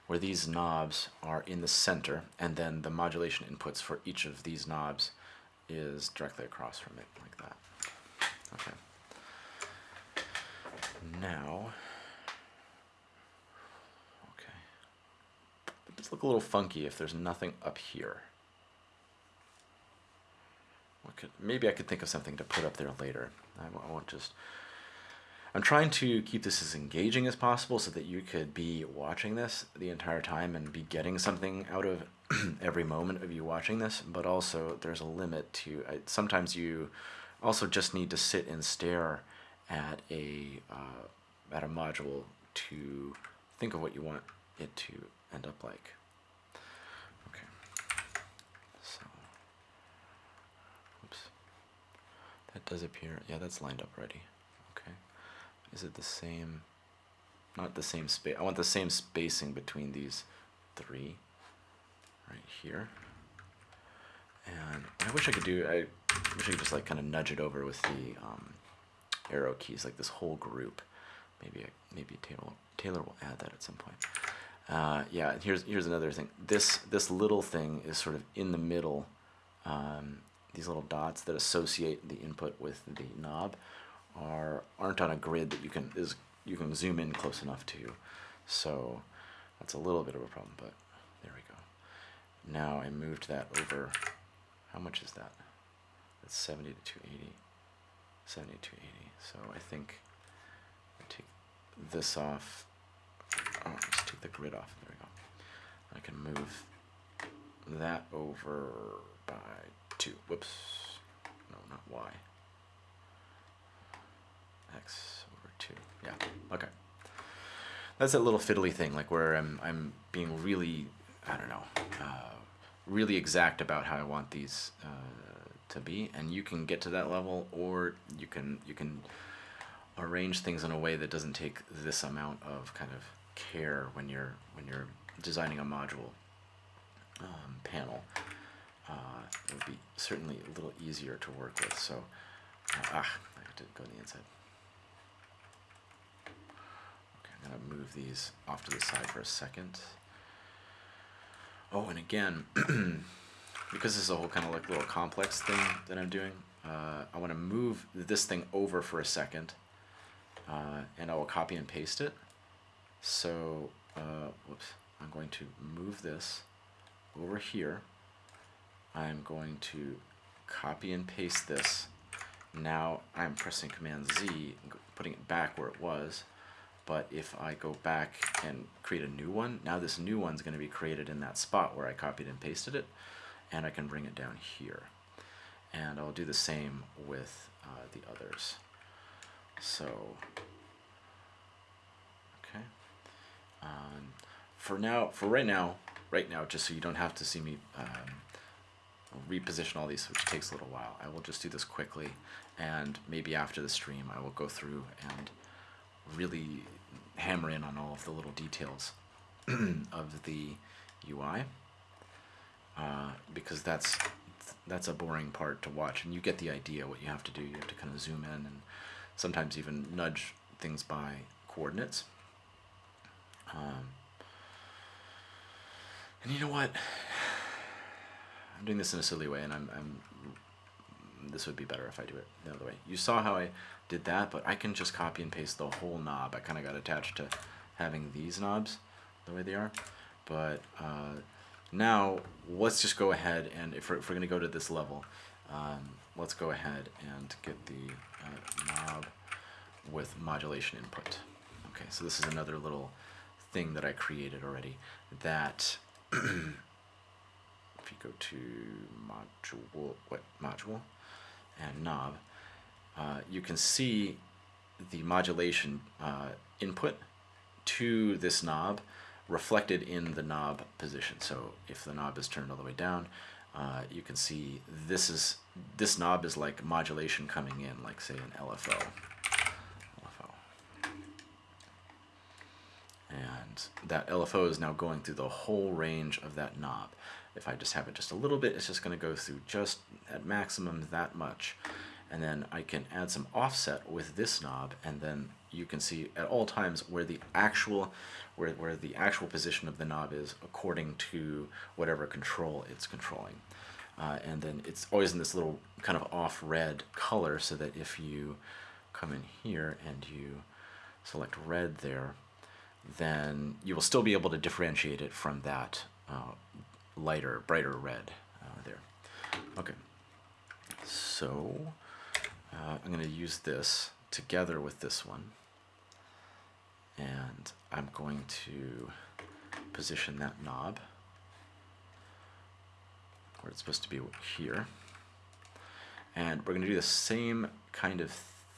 where these knobs are in the center, and then the modulation inputs for each of these knobs is directly across from it, like that. Okay. Now, okay. It does look a little funky if there's nothing up here. Could, maybe I could think of something to put up there later. I won't just... I'm trying to keep this as engaging as possible so that you could be watching this the entire time and be getting something out of [CLEARS THROAT] every moment of you watching this, but also there's a limit to, I, sometimes you also just need to sit and stare at a, uh, at a module to think of what you want it to end up like. Okay, so, oops, that does appear, yeah, that's lined up already. Is it the same, not the same space, I want the same spacing between these three right here. And I wish I could do, I wish I could just like kind of nudge it over with the um, arrow keys, like this whole group. Maybe maybe Taylor Taylor will add that at some point. Uh, yeah, here's here's another thing. This this little thing is sort of in the middle. Um, these little dots that associate the input with the knob are aren't on a grid that you can is you can zoom in close enough to. So that's a little bit of a problem, but there we go. Now I moved that over. How much is that? That's 70 to 280. 70 to 280. So I think I take this off. Oh, let's take the grid off. There we go. I can move that over by two. Whoops. No, not Y. X over two. Yeah. Okay. That's that little fiddly thing, like where I'm I'm being really I don't know, uh, really exact about how I want these uh, to be, and you can get to that level, or you can you can arrange things in a way that doesn't take this amount of kind of care when you're when you're designing a module um, panel. Uh, it would be certainly a little easier to work with. So, uh, ah, I have to go to the inside. I'm gonna move these off to the side for a second. Oh, and again, [CLEARS THROAT] because this is a whole kind of like little complex thing that I'm doing, uh, I want to move this thing over for a second, uh, and I will copy and paste it. So, uh, whoops, I'm going to move this over here. I'm going to copy and paste this. Now I'm pressing Command Z, putting it back where it was. But if I go back and create a new one, now this new one's going to be created in that spot where I copied and pasted it, and I can bring it down here. And I'll do the same with uh, the others. So, okay. Um, for now, for right now, right now, just so you don't have to see me um, reposition all these, which takes a little while. I will just do this quickly, and maybe after the stream, I will go through and really hammer in on all of the little details [CLEARS THROAT] of the UI, uh, because that's that's a boring part to watch, and you get the idea what you have to do. You have to kind of zoom in and sometimes even nudge things by coordinates. Um, and you know what? [SIGHS] I'm doing this in a silly way, and I'm, I'm. This would be better if I do it the other way. You saw how I did that, but I can just copy and paste the whole knob. I kind of got attached to having these knobs the way they are. But uh, now let's just go ahead and if we're, we're going to go to this level, um, let's go ahead and get the uh, knob with modulation input. Okay, so this is another little thing that I created already that [CLEARS THROAT] if you go to module, what module, and knob, uh, you can see the modulation uh, input to this knob reflected in the knob position. So if the knob is turned all the way down, uh, you can see this is this knob is like modulation coming in, like say an LFO. LFO. And that LFO is now going through the whole range of that knob. If I just have it just a little bit, it's just going to go through just at maximum that much. And then I can add some offset with this knob, and then you can see at all times where the actual where, where the actual position of the knob is according to whatever control it's controlling. Uh, and then it's always in this little kind of off red color so that if you come in here and you select red there, then you will still be able to differentiate it from that uh, lighter, brighter red uh, there. Okay, so uh, I'm going to use this together with this one. And I'm going to position that knob where it's supposed to be here. And we're going to do the same kind of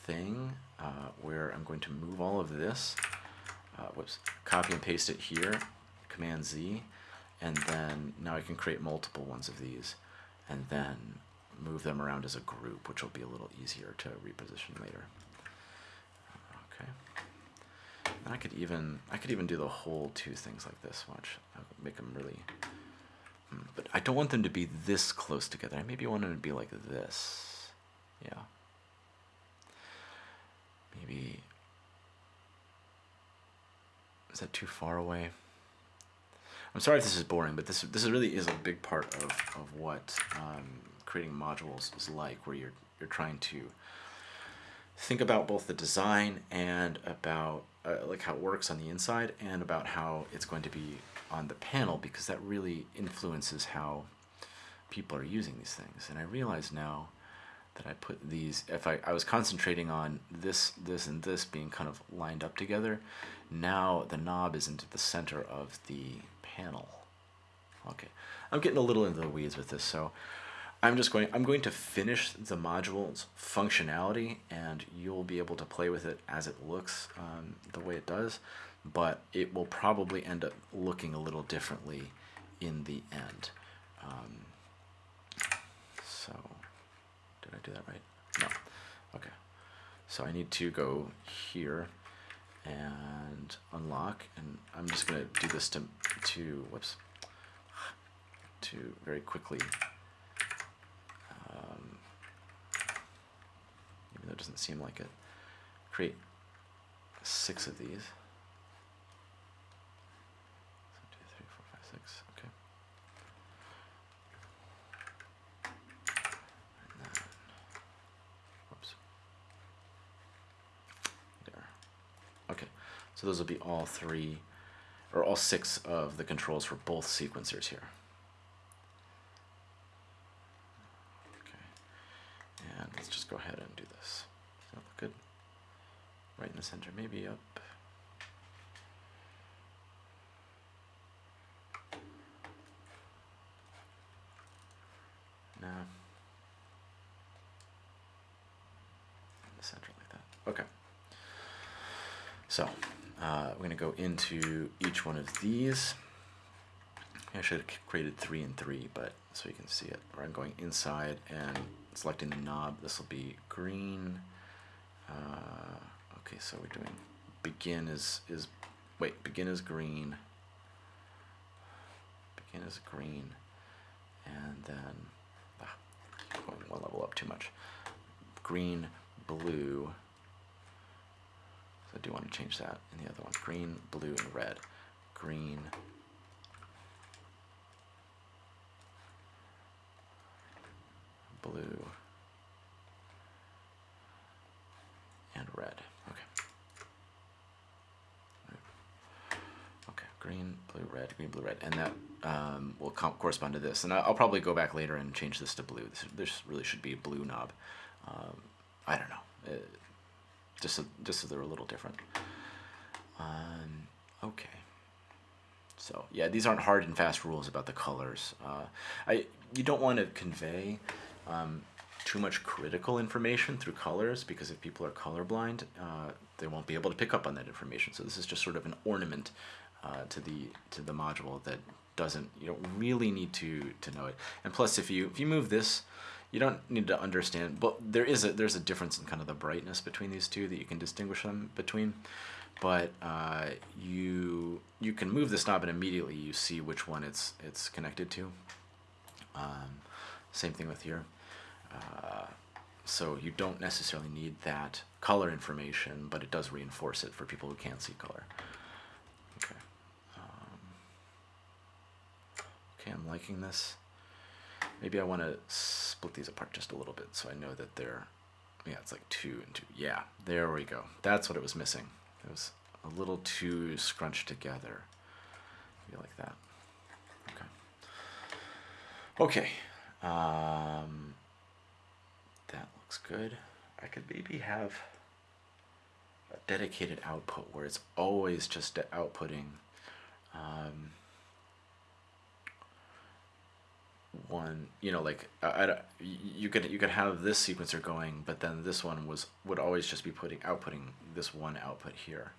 thing uh, where I'm going to move all of this, uh, whoops, copy and paste it here, Command Z, and then now I can create multiple ones of these and then move them around as a group, which will be a little easier to reposition later. Okay. And I could even I could even do the whole two things like this. Watch, I'll make them really. Hmm, but I don't want them to be this close together. I maybe want them to be like this. Yeah. Maybe. Is that too far away? I'm sorry if this is boring, but this this really is a big part of, of what um, creating modules is like, where you're you're trying to think about both the design and about uh, like how it works on the inside, and about how it's going to be on the panel, because that really influences how people are using these things. And I realize now that I put these, if I, I was concentrating on this, this, and this being kind of lined up together, now the knob is into the center of the panel. Okay, I'm getting a little into the weeds with this, so I'm just going, I'm going to finish the module's functionality and you'll be able to play with it as it looks um, the way it does, but it will probably end up looking a little differently in the end. Um, so, did I do that right? No. Okay. So I need to go here and unlock and I'm just gonna do this to to whoops to very quickly um, even though it doesn't seem like it create six of these One, two, three, four, five, six. okay and then So those will be all three, or all six of the controls for both sequencers here. Okay, and let's just go ahead and do this. Does that look good? Right in the center, maybe up. No. In the center like that. Okay. So, uh, we're going to each one of these. I should have created three and three, but so you can see it. Where I'm going inside and selecting the knob. This will be green. Uh, okay, so we're doing begin is is wait begin is green. Begin is green, and then ah, going one level up too much. Green, blue. So I do want to change that in the other one. Green, blue, and red. Green. Blue. And red. Okay. Okay, green, blue, red, green, blue, red. And that um, will correspond to this. And I'll probably go back later and change this to blue. This, this really should be a blue knob. Um, I don't know. It, just so, just so they're a little different. Um, okay. So yeah, these aren't hard and fast rules about the colors. Uh, I you don't want to convey um, too much critical information through colors because if people are colorblind, uh, they won't be able to pick up on that information. So this is just sort of an ornament uh, to the to the module that doesn't you don't really need to to know it. And plus, if you if you move this you don't need to understand, but there is a there's a difference in kind of the brightness between these two that you can distinguish them between. But uh, you you can move this knob and immediately you see which one it's it's connected to. Um, same thing with here. Uh, so you don't necessarily need that color information, but it does reinforce it for people who can't see color. Okay. Um, okay, I'm liking this. Maybe I want to split these apart just a little bit so I know that they're, yeah, it's like two and two. Yeah, there we go. That's what it was missing. It was a little too scrunched together. Maybe like that. Okay. Okay. Um, that looks good. I could maybe have a dedicated output where it's always just outputting um, one you know like I, I, you could you could have this sequencer going but then this one was would always just be putting outputting this one output here.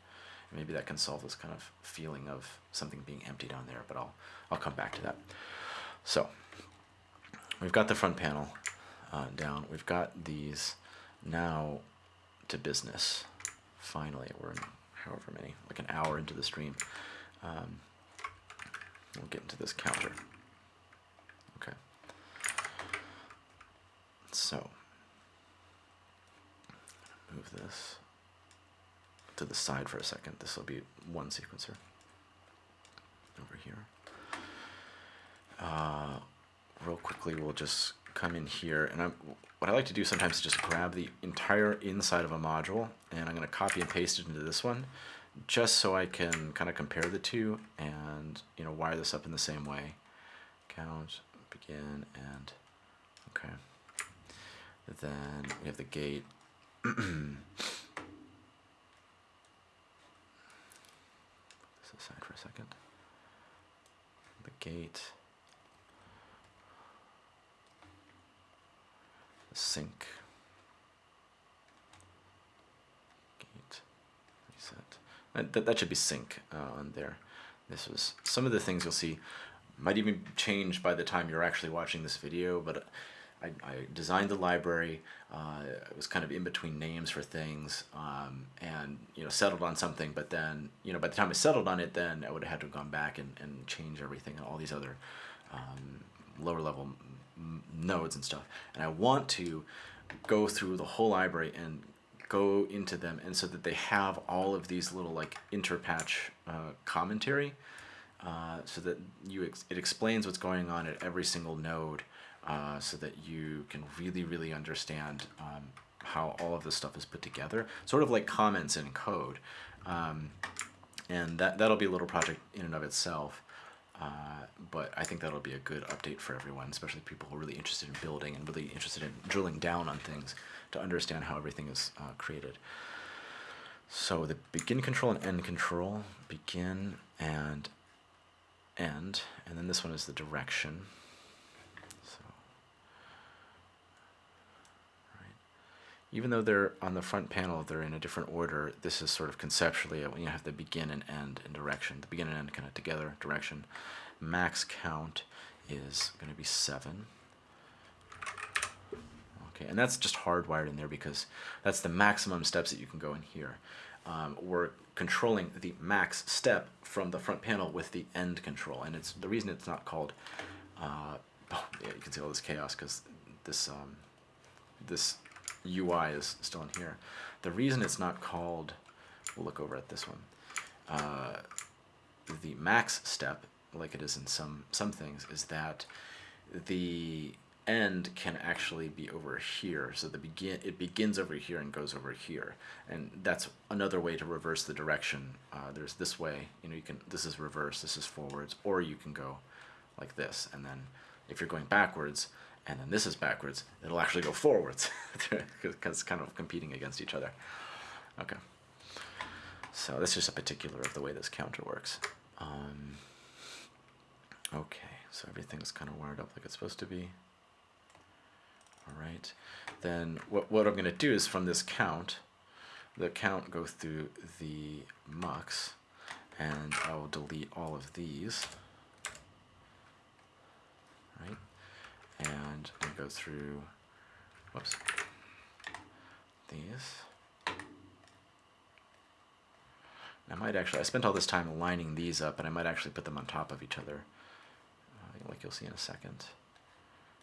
Maybe that can solve this kind of feeling of something being empty down there but I'll I'll come back to that. So we've got the front panel uh, down. We've got these now to business. Finally we're however many like an hour into the stream. Um, we'll get into this counter So, move this to the side for a second. This will be one sequencer over here. Uh, real quickly, we'll just come in here, and I'm, what I like to do sometimes is just grab the entire inside of a module, and I'm going to copy and paste it into this one, just so I can kind of compare the two and you know wire this up in the same way. Count, begin, and okay. Then we have the gate. [CLEARS THROAT] this aside for a second. The gate. The sync. Gate. Reset. That, that should be sync uh, on there. This was some of the things you'll see might even change by the time you're actually watching this video, but I, I designed the library. Uh, it was kind of in between names for things, um, and you know settled on something. But then you know by the time I settled on it, then I would have had to have gone back and, and change everything and all these other um, lower level nodes and stuff. And I want to go through the whole library and go into them, and so that they have all of these little like interpatch uh, commentary. Uh, so that you ex it explains what's going on at every single node uh, so that you can really, really understand um, how all of this stuff is put together, sort of like comments in code. Um, and that, that'll be a little project in and of itself. Uh, but I think that'll be a good update for everyone, especially people who are really interested in building and really interested in drilling down on things to understand how everything is uh, created. So the begin control and end control, begin and end, and then this one is the direction. So, right. Even though they're on the front panel, they're in a different order, this is sort of conceptually when you have the begin and end in direction, the begin and end kind of together, direction. Max count is going to be 7. Okay, and that's just hardwired in there because that's the maximum steps that you can go in here. Um, we're controlling the max step from the front panel with the end control, and it's the reason it's not called. Uh, oh, [LAUGHS] yeah, you can see all this chaos because this um, this UI is still in here. The reason it's not called, we'll look over at this one. Uh, the max step, like it is in some some things, is that the end can actually be over here. So the begin it begins over here and goes over here, and that's another way to reverse the direction. Uh, there's this way, you know, you can this is reverse, this is forwards, or you can go like this, and then if you're going backwards and then this is backwards, it'll actually go forwards [LAUGHS] because it's kind of competing against each other. Okay. So that's just a particular of the way this counter works. Um, okay, so everything's kind of wired up like it's supposed to be. All right, then what, what I'm going to do is from this count, the count go through the mux, and I will delete all of these. Right, and I go through, whoops, these. I might actually, I spent all this time lining these up, and I might actually put them on top of each other, uh, like you'll see in a second.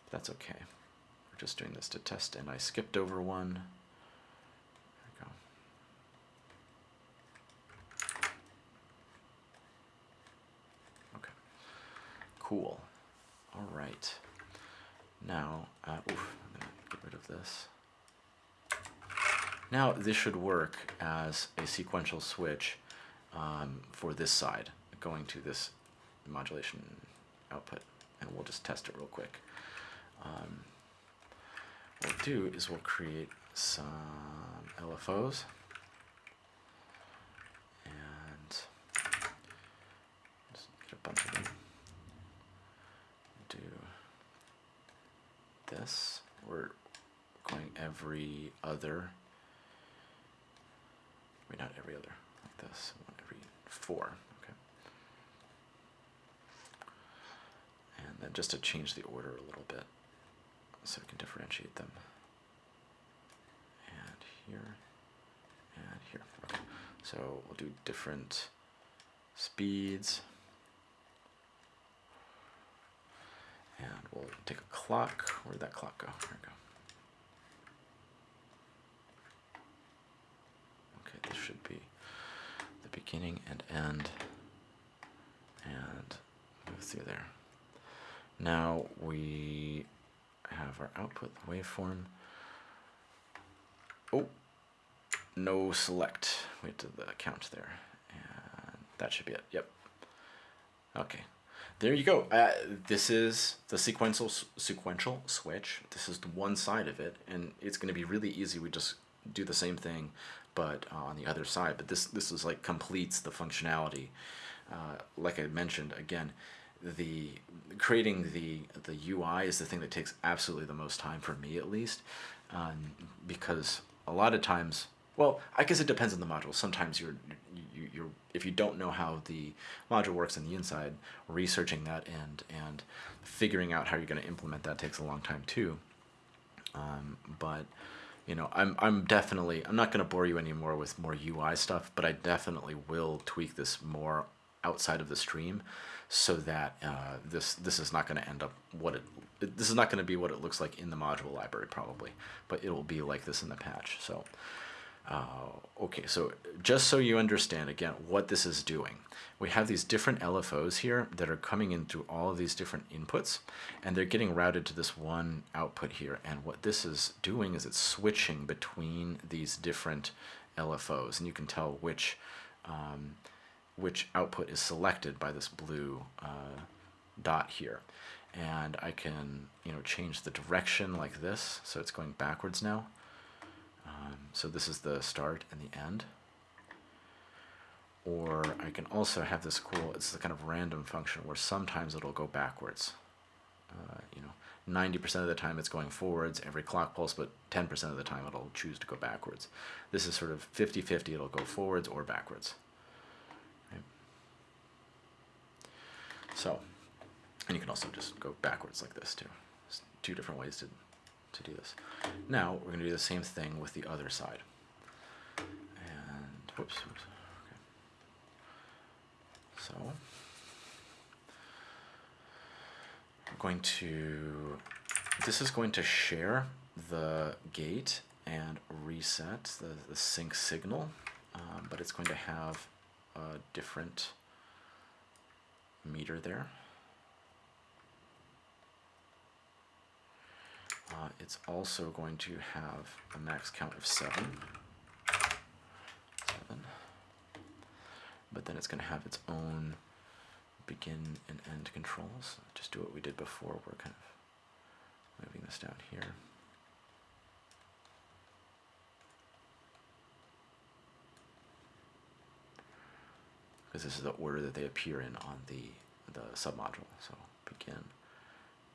But that's okay We're just doing this to test, and I skipped over one. There we go. Okay. Cool. All right. Now, uh, oof, I'm gonna get rid of this. Now this should work as a sequential switch um, for this side, going to this modulation output, and we'll just test it real quick. Um, what we'll do is we'll create some LFOs and just get a bunch of them. Do this. We're going every other. Wait, not every other. Like this. Every four. Okay. And then just to change the order a little bit so we can differentiate them. And here, and here. Okay. So we'll do different speeds. And we'll take a clock. Where did that clock go? There we go. Okay, this should be the beginning and end. And move through there. Now we have our output waveform. Oh, no select. Wait to the count there. And that should be it. Yep. Okay. There you go. Uh, this is the sequential sequential switch. This is the one side of it, and it's going to be really easy. We just do the same thing, but uh, on the other side. But this this is like completes the functionality. Uh, like I mentioned again, the creating the the UI is the thing that takes absolutely the most time for me at least, um, because a lot of times, well, I guess it depends on the module. Sometimes you're you, you're if you don't know how the module works on the inside, researching that and and figuring out how you're going to implement that takes a long time too. Um, but you know, I'm I'm definitely I'm not going to bore you anymore with more UI stuff, but I definitely will tweak this more outside of the stream so that uh, this this is not going to end up what it this is not going to be what it looks like in the module library probably but it will be like this in the patch so Uh, okay, so just so you understand again what this is doing, we have these different LFOs here that are coming in through all of these different inputs, and they're getting routed to this one output here. And what this is doing is it's switching between these different LFOs, and you can tell which um, which output is selected by this blue uh, dot here. And I can, you know, change the direction like this, so it's going backwards now. Um, so this is the start and the end. Or I can also have this cool, it's the kind of random function where sometimes it'll go backwards. Uh, you know, 90% of the time it's going forwards every clock pulse, but 10% of the time it'll choose to go backwards. This is sort of 50-50, it'll go forwards or backwards. Right? So, and you can also just go backwards like this too. There's two different ways to to do this. Now we're going to do the same thing with the other side. And whoops, whoops. Okay. So we're going to. This is going to share the gate and reset the, the sync signal, um, but it's going to have a different meter there. Uh, it's also going to have a max count of seven. Seven. But then it's going to have its own begin and end controls. Just do what we did before. We're kind of moving this down here. Because this is the order that they appear in on the the submodule. So begin,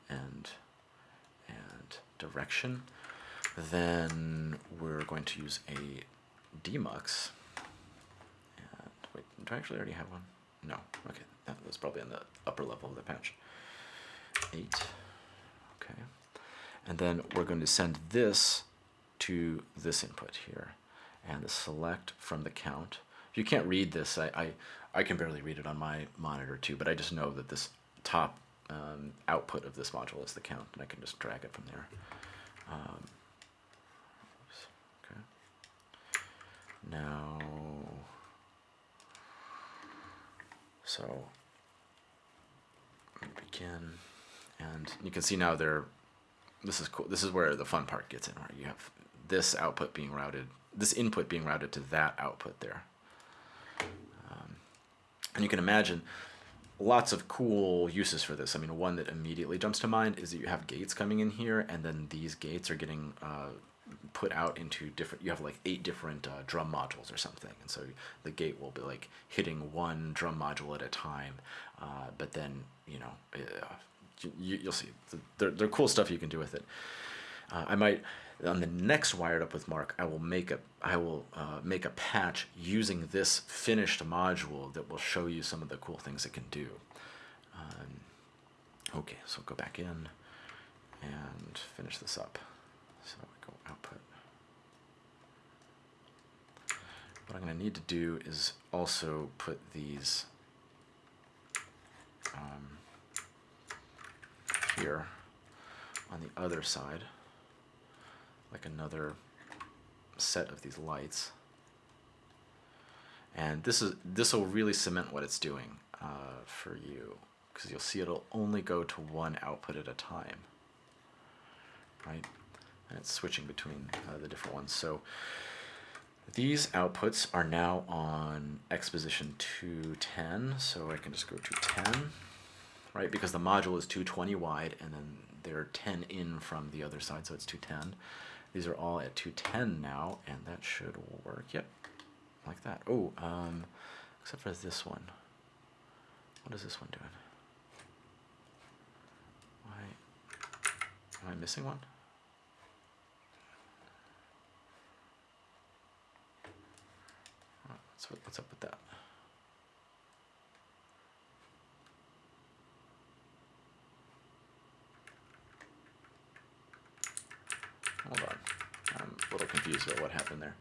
end, and direction. Then we're going to use a demux. And wait, do I actually already have one? No. Okay, that was probably on the upper level of the patch. Eight. Okay. And then we're going to send this to this input here. And the select from the count. If you can't read this, I, I, I can barely read it on my monitor too, but I just know that this top um, output of this module is the count, and I can just drag it from there. Um, okay. Now, so begin, and you can see now there. This is cool. This is where the fun part gets in, where you have this output being routed, this input being routed to that output there. Um, and you can imagine lots of cool uses for this. I mean, one that immediately jumps to mind is that you have gates coming in here, and then these gates are getting uh, put out into different. You have like eight different uh, drum modules or something, and so the gate will be like hitting one drum module at a time. Uh, but then you know, uh, you, will see. There, there are cool stuff you can do with it. Uh, I might on the next wired up with Mark, I will make a I will uh, make a patch using this finished module that will show you some of the cool things it can do. Um, okay, so go back in and finish this up. So go output. What I'm going to need to do is also put these um, here on the other side like another set of these lights. And this is this will really cement what it's doing uh, for you because you'll see it'll only go to one output at a time, right? And it's switching between uh, the different ones. So these outputs are now on x position 210, so I can just go to 10, right? Because the module is 220 wide, and then they're 10 in from the other side, so it's 210. These are all at 210 now, and that should work. Yep, like that. Oh, um, except for this one. What is this one doing? Why, am I missing one? Oh, what's, what's up with that? Hold on. I'm a little confused about what happened there.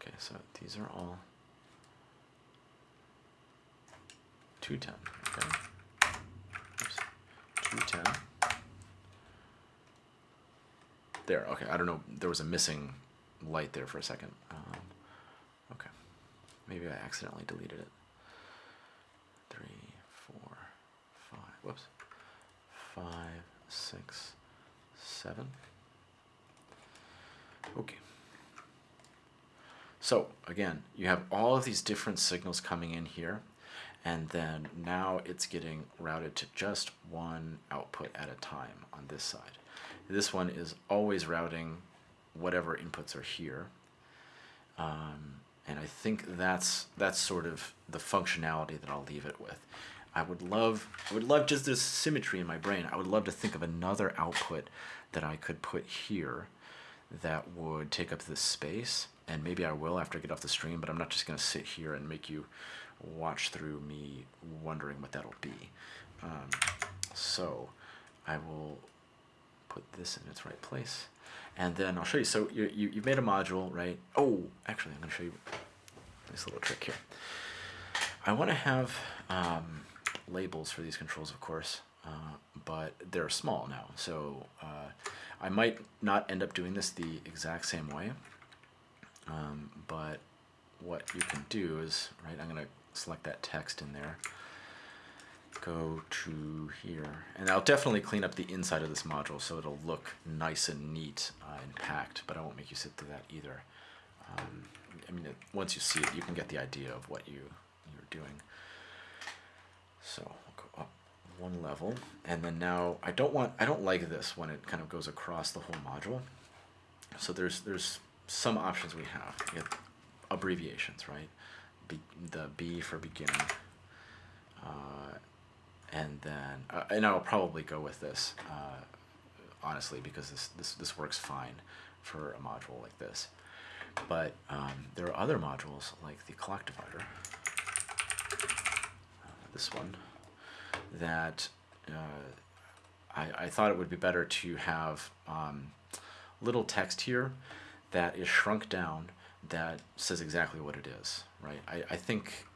Okay, so these are all 210, okay? Oops. 210. There, okay, I don't know, there was a missing light there for a second. Um, okay, maybe I accidentally deleted it. Three, four, five, whoops, five, six, seven. Okay. So again, you have all of these different signals coming in here, and then now it's getting routed to just one output at a time on this side. This one is always routing whatever inputs are here. Um, and I think that's that's sort of the functionality that I'll leave it with. I would love I would love just this symmetry in my brain. I would love to think of another output that I could put here that would take up this space. And maybe I will after I get off the stream but I'm not just gonna sit here and make you watch through me wondering what that'll be. Um, so I will put this in its right place. And then I'll show you. So you, you, you've made a module right? Oh actually I'm gonna show you this little trick here. I want to have um, labels for these controls of course uh, but they're small now so uh, I might not end up doing this the exact same way, um, but what you can do is, right, I'm going to select that text in there, go to here, and I'll definitely clean up the inside of this module so it'll look nice and neat uh, and packed, but I won't make you sit through that either. Um, I mean, it, once you see it, you can get the idea of what you, you're doing. So go up one level. And then now I don't want I don't like this when it kind of goes across the whole module. So there's there's some options we have. We have abbreviations right? Be, the B for beginning uh, and then uh, and I'll probably go with this uh, honestly because this, this this works fine for a module like this. But um, there are other modules like the clock divider this one that uh, I, I, thought it would be better to have um, little text here that is shrunk down that says exactly what it is, right? I, I think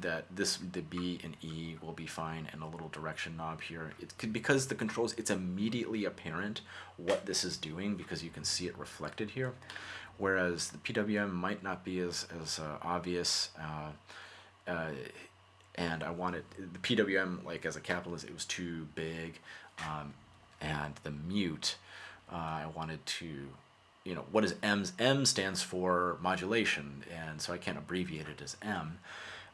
that this the B and E will be fine and a little direction knob here. It could, because the controls, it's immediately apparent what this is doing because you can see it reflected here. Whereas the PWM might not be as, as uh, obvious. Uh, uh, and I wanted the PWM like as a capitalist it was too big um, and the mute uh, I wanted to you know what is M's M stands for modulation and so I can't abbreviate it as M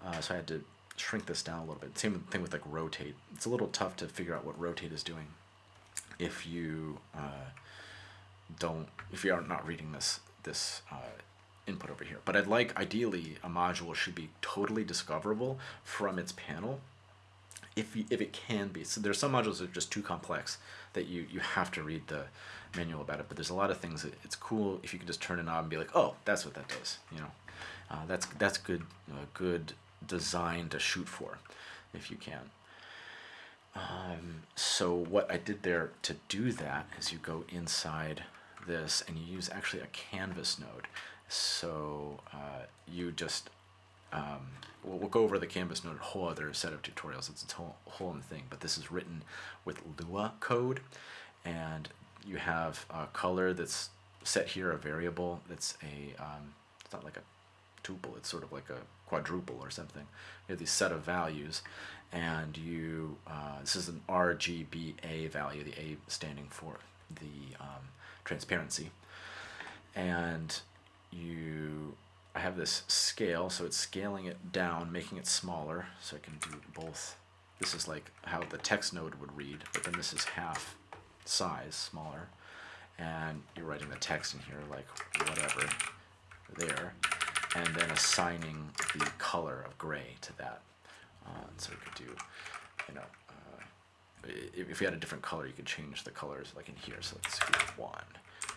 uh, so I had to shrink this down a little bit. Same thing with like rotate. It's a little tough to figure out what rotate is doing if you uh, don't if you are not reading this this uh, input over here. But I'd like, ideally, a module should be totally discoverable from its panel if, you, if it can be. So there's some modules that are just too complex that you, you have to read the manual about it. But there's a lot of things that it's cool if you can just turn it on and be like, oh, that's what that does. You know, uh, that's that's good uh, good design to shoot for, if you can. Um, so what I did there to do that is you go inside this and you use actually a canvas node. So uh, you just, um, we'll, we'll, go over the Canvas Node, a whole other set of tutorials. It's a whole, whole other thing, but this is written with Lua code, and you have a color that's set here, a variable that's a, um, it's not like a tuple, it's sort of like a quadruple or something. You have these set of values, and you, uh, this is an RGBA value, the A standing for the um, transparency. And you I have this scale, so it's scaling it down, making it smaller, so I can do both. This is like how the text node would read, but then this is half size, smaller. And you're writing the text in here, like whatever, there. And then assigning the color of gray to that. Uh, so we could do, you know, uh, if, you had a different color, you could change the colors like in here. So let's do one.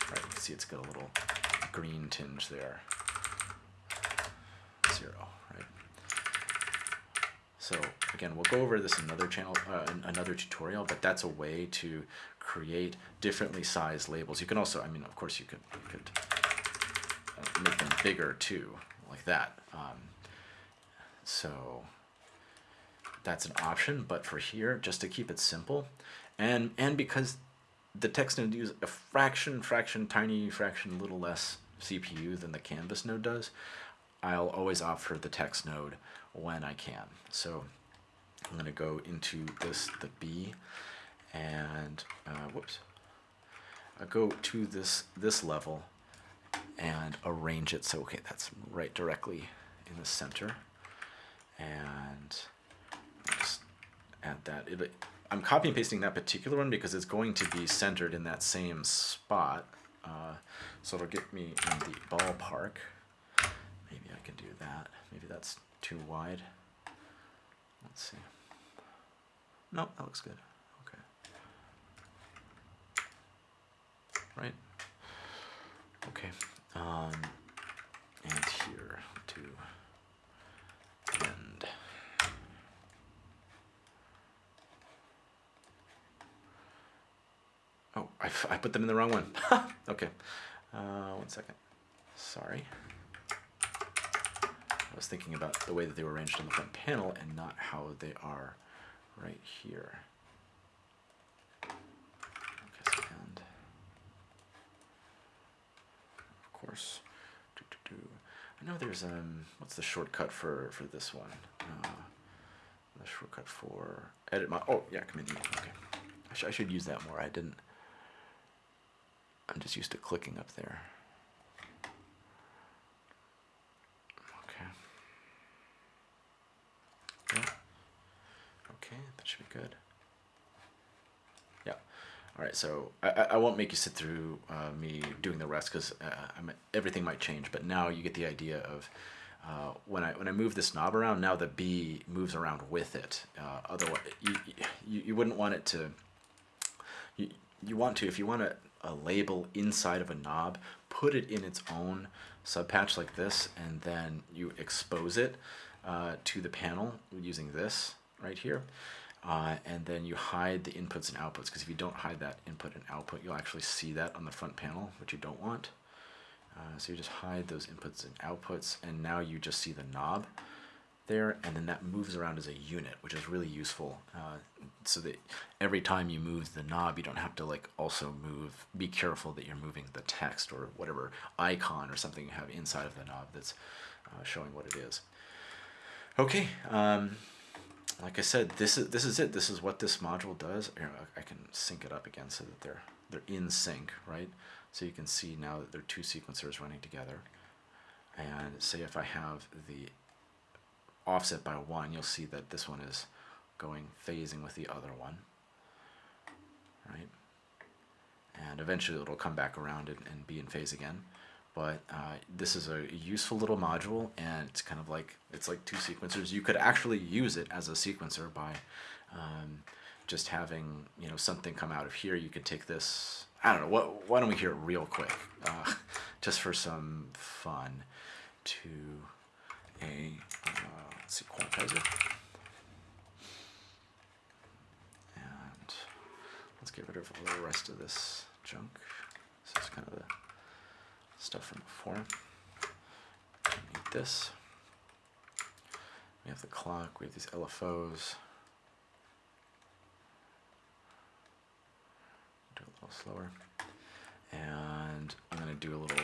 Right, you can see it's got a little green tinge there. Zero, right? So again, we'll go over this another channel, uh, another tutorial, but that's a way to create differently sized labels. You can also, I mean, of course, you could, you could uh, make them bigger too, like that. Um, so that's an option, but for here, just to keep it simple, and and because the text node uses a fraction, fraction, tiny fraction, a little less CPU than the canvas node does, I'll always opt for the text node when I can. So I'm going to go into this, the B, and uh, whoops, I go to this this level and arrange it so okay that's right directly in the center and just add that. It, I'm copy and pasting that particular one because it's going to be centered in that same spot. Uh, so it'll get me in the ballpark. Maybe I can do that. Maybe that's too wide. Let's see. No, that looks good. Okay. Right? Okay. Um, and here to end. Oh, I, I put them in the wrong one. [LAUGHS] okay. Uh, one second. Sorry. I was thinking about the way that they were arranged on the front panel and not how they are right here. Okay, and of course, doo -doo -doo. I know there's um, what's the shortcut for for this one? Uh, the shortcut for edit my. Oh yeah, Command E. Okay, I, sh I should use that more. I didn't. I'm just used to clicking up there. Okay. Yeah. Okay, that should be good. Yeah. All right, so I, I won't make you sit through uh, me doing the rest because uh, everything might change, but now you get the idea of uh, when I when I move this knob around, now the B moves around with it. Uh, otherwise, you, you, you wouldn't want it to, you, you want to, if you want a, a label inside of a knob, put it in its own subpatch like this, and then you expose it uh, to the panel using this right here. Uh, and then you hide the inputs and outputs because if you don't hide that input and output, you'll actually see that on the front panel, which you don't want. Uh, so you just hide those inputs and outputs, and now you just see the knob there, and then that moves around as a unit, which is really useful. Uh, so that every time you move the knob, you don't have to like also move. Be careful that you're moving the text or whatever icon or something you have inside of the knob that's uh, showing what it is. Okay. Um, like I said, this is this is it. This is what this module does. I can sync it up again so that they're they're in sync, right? So you can see now that there are two sequencers running together. And say if I have the offset by one, you'll see that this one is going phasing with the other one, right? And eventually it'll come back around and, and be in phase again. But uh, this is a useful little module and it's kind of like it's like two sequencers. You could actually use it as a sequencer by um, just having you know something come out of here. You could take this I don't know what why don't we hear it real quick? Uh, just for some fun. To a uh, let's see quantizer and let's get rid of all the rest of this junk this is kind of the stuff from before. We need this. We have the clock, we have these LFOs. Do it a little slower. And I'm going to do a little,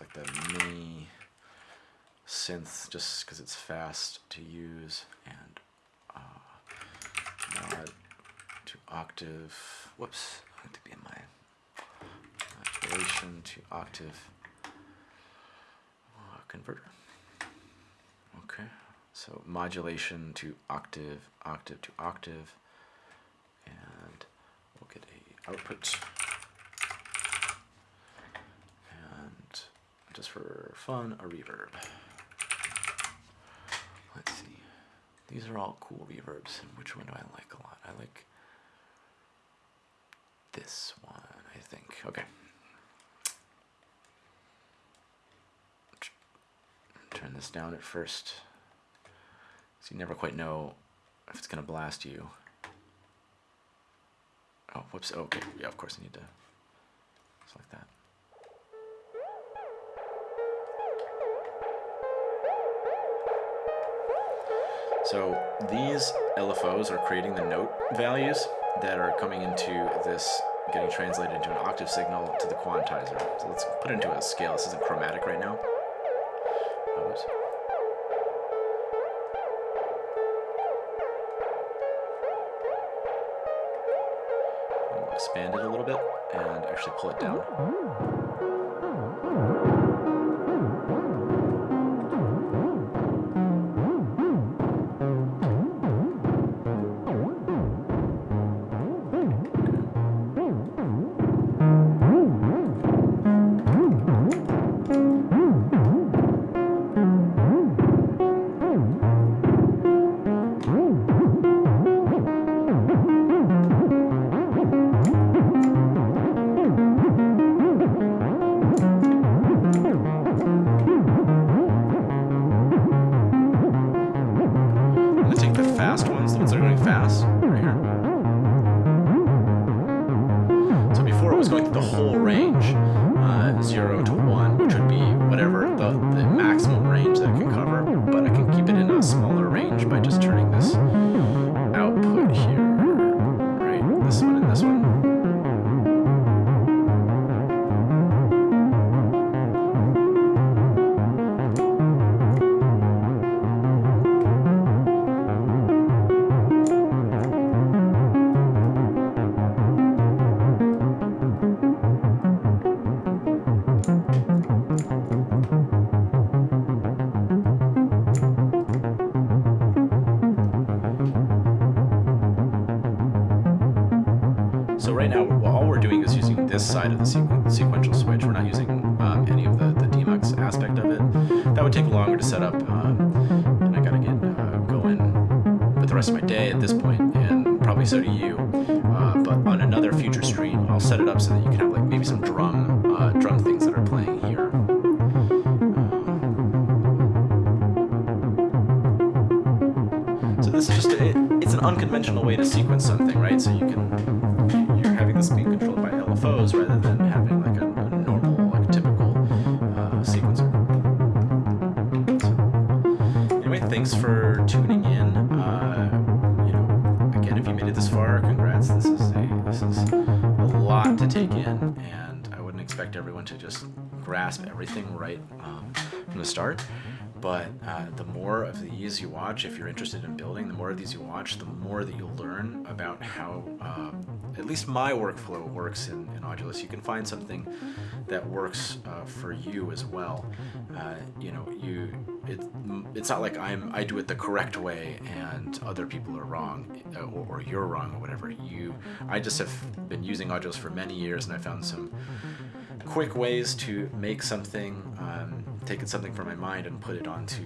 like the mini synth, just because it's fast to use. And uh, mod to octave. Whoops, I have to be in my modulation to octave converter. Okay, so modulation to octave, octave to octave, and we'll get a output. And just for fun, a reverb. Let's see. These are all cool reverbs. Which one do I like a lot? I like this one, I think. Okay. turn this down at first. So you never quite know if it's going to blast you. Oh, whoops. Oh, okay. Yeah, of course I need to select that. So these LFOs are creating the note values that are coming into this getting translated into an octave signal to the quantizer. So let's put it into a scale. This isn't chromatic right now. Oh, Oops. We'll expand it a little bit and actually pull it down. Side of the sequen- sequential switch. We're not using um, any of the, the demux aspect of it. That would take longer to set up, um, and I gotta get uh, going with the rest of my day at this point, and probably so do you. Uh, but on another future stream, I'll set it up so that you can have like maybe some drum uh, drum things that are playing here. So this is just a, it's an unconventional way to sequence you watch, if you're interested in building, the more of these you watch, the more that you'll learn about how uh, at least my workflow works in, in Audulus. You can find something that works uh, for you as well. Uh, you know, you it, it's not like I'm I do it the correct way and other people are wrong uh, or, or you're wrong or whatever. You, I just have been using Audulus for many years and I found some quick ways to make something, um, taking something from my mind and put it onto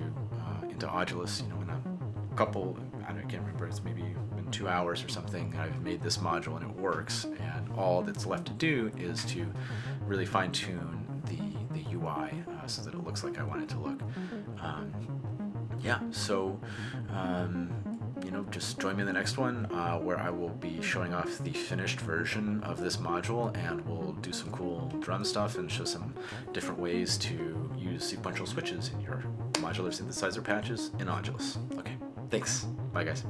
into Audulus. You know, in a couple, I, don't, I can't remember. It's maybe in two hours or something. I've made this module and it works. And all that's left to do is to really fine tune the the UI uh, so that it looks like I want it to look. Um, yeah. So. Um, you know, just join me in the next one uh, where I will be showing off the finished version of this module and we'll do some cool drum stuff and show some different ways to use sequential switches in your modular synthesizer patches in Audulus. Okay, thanks. Bye guys.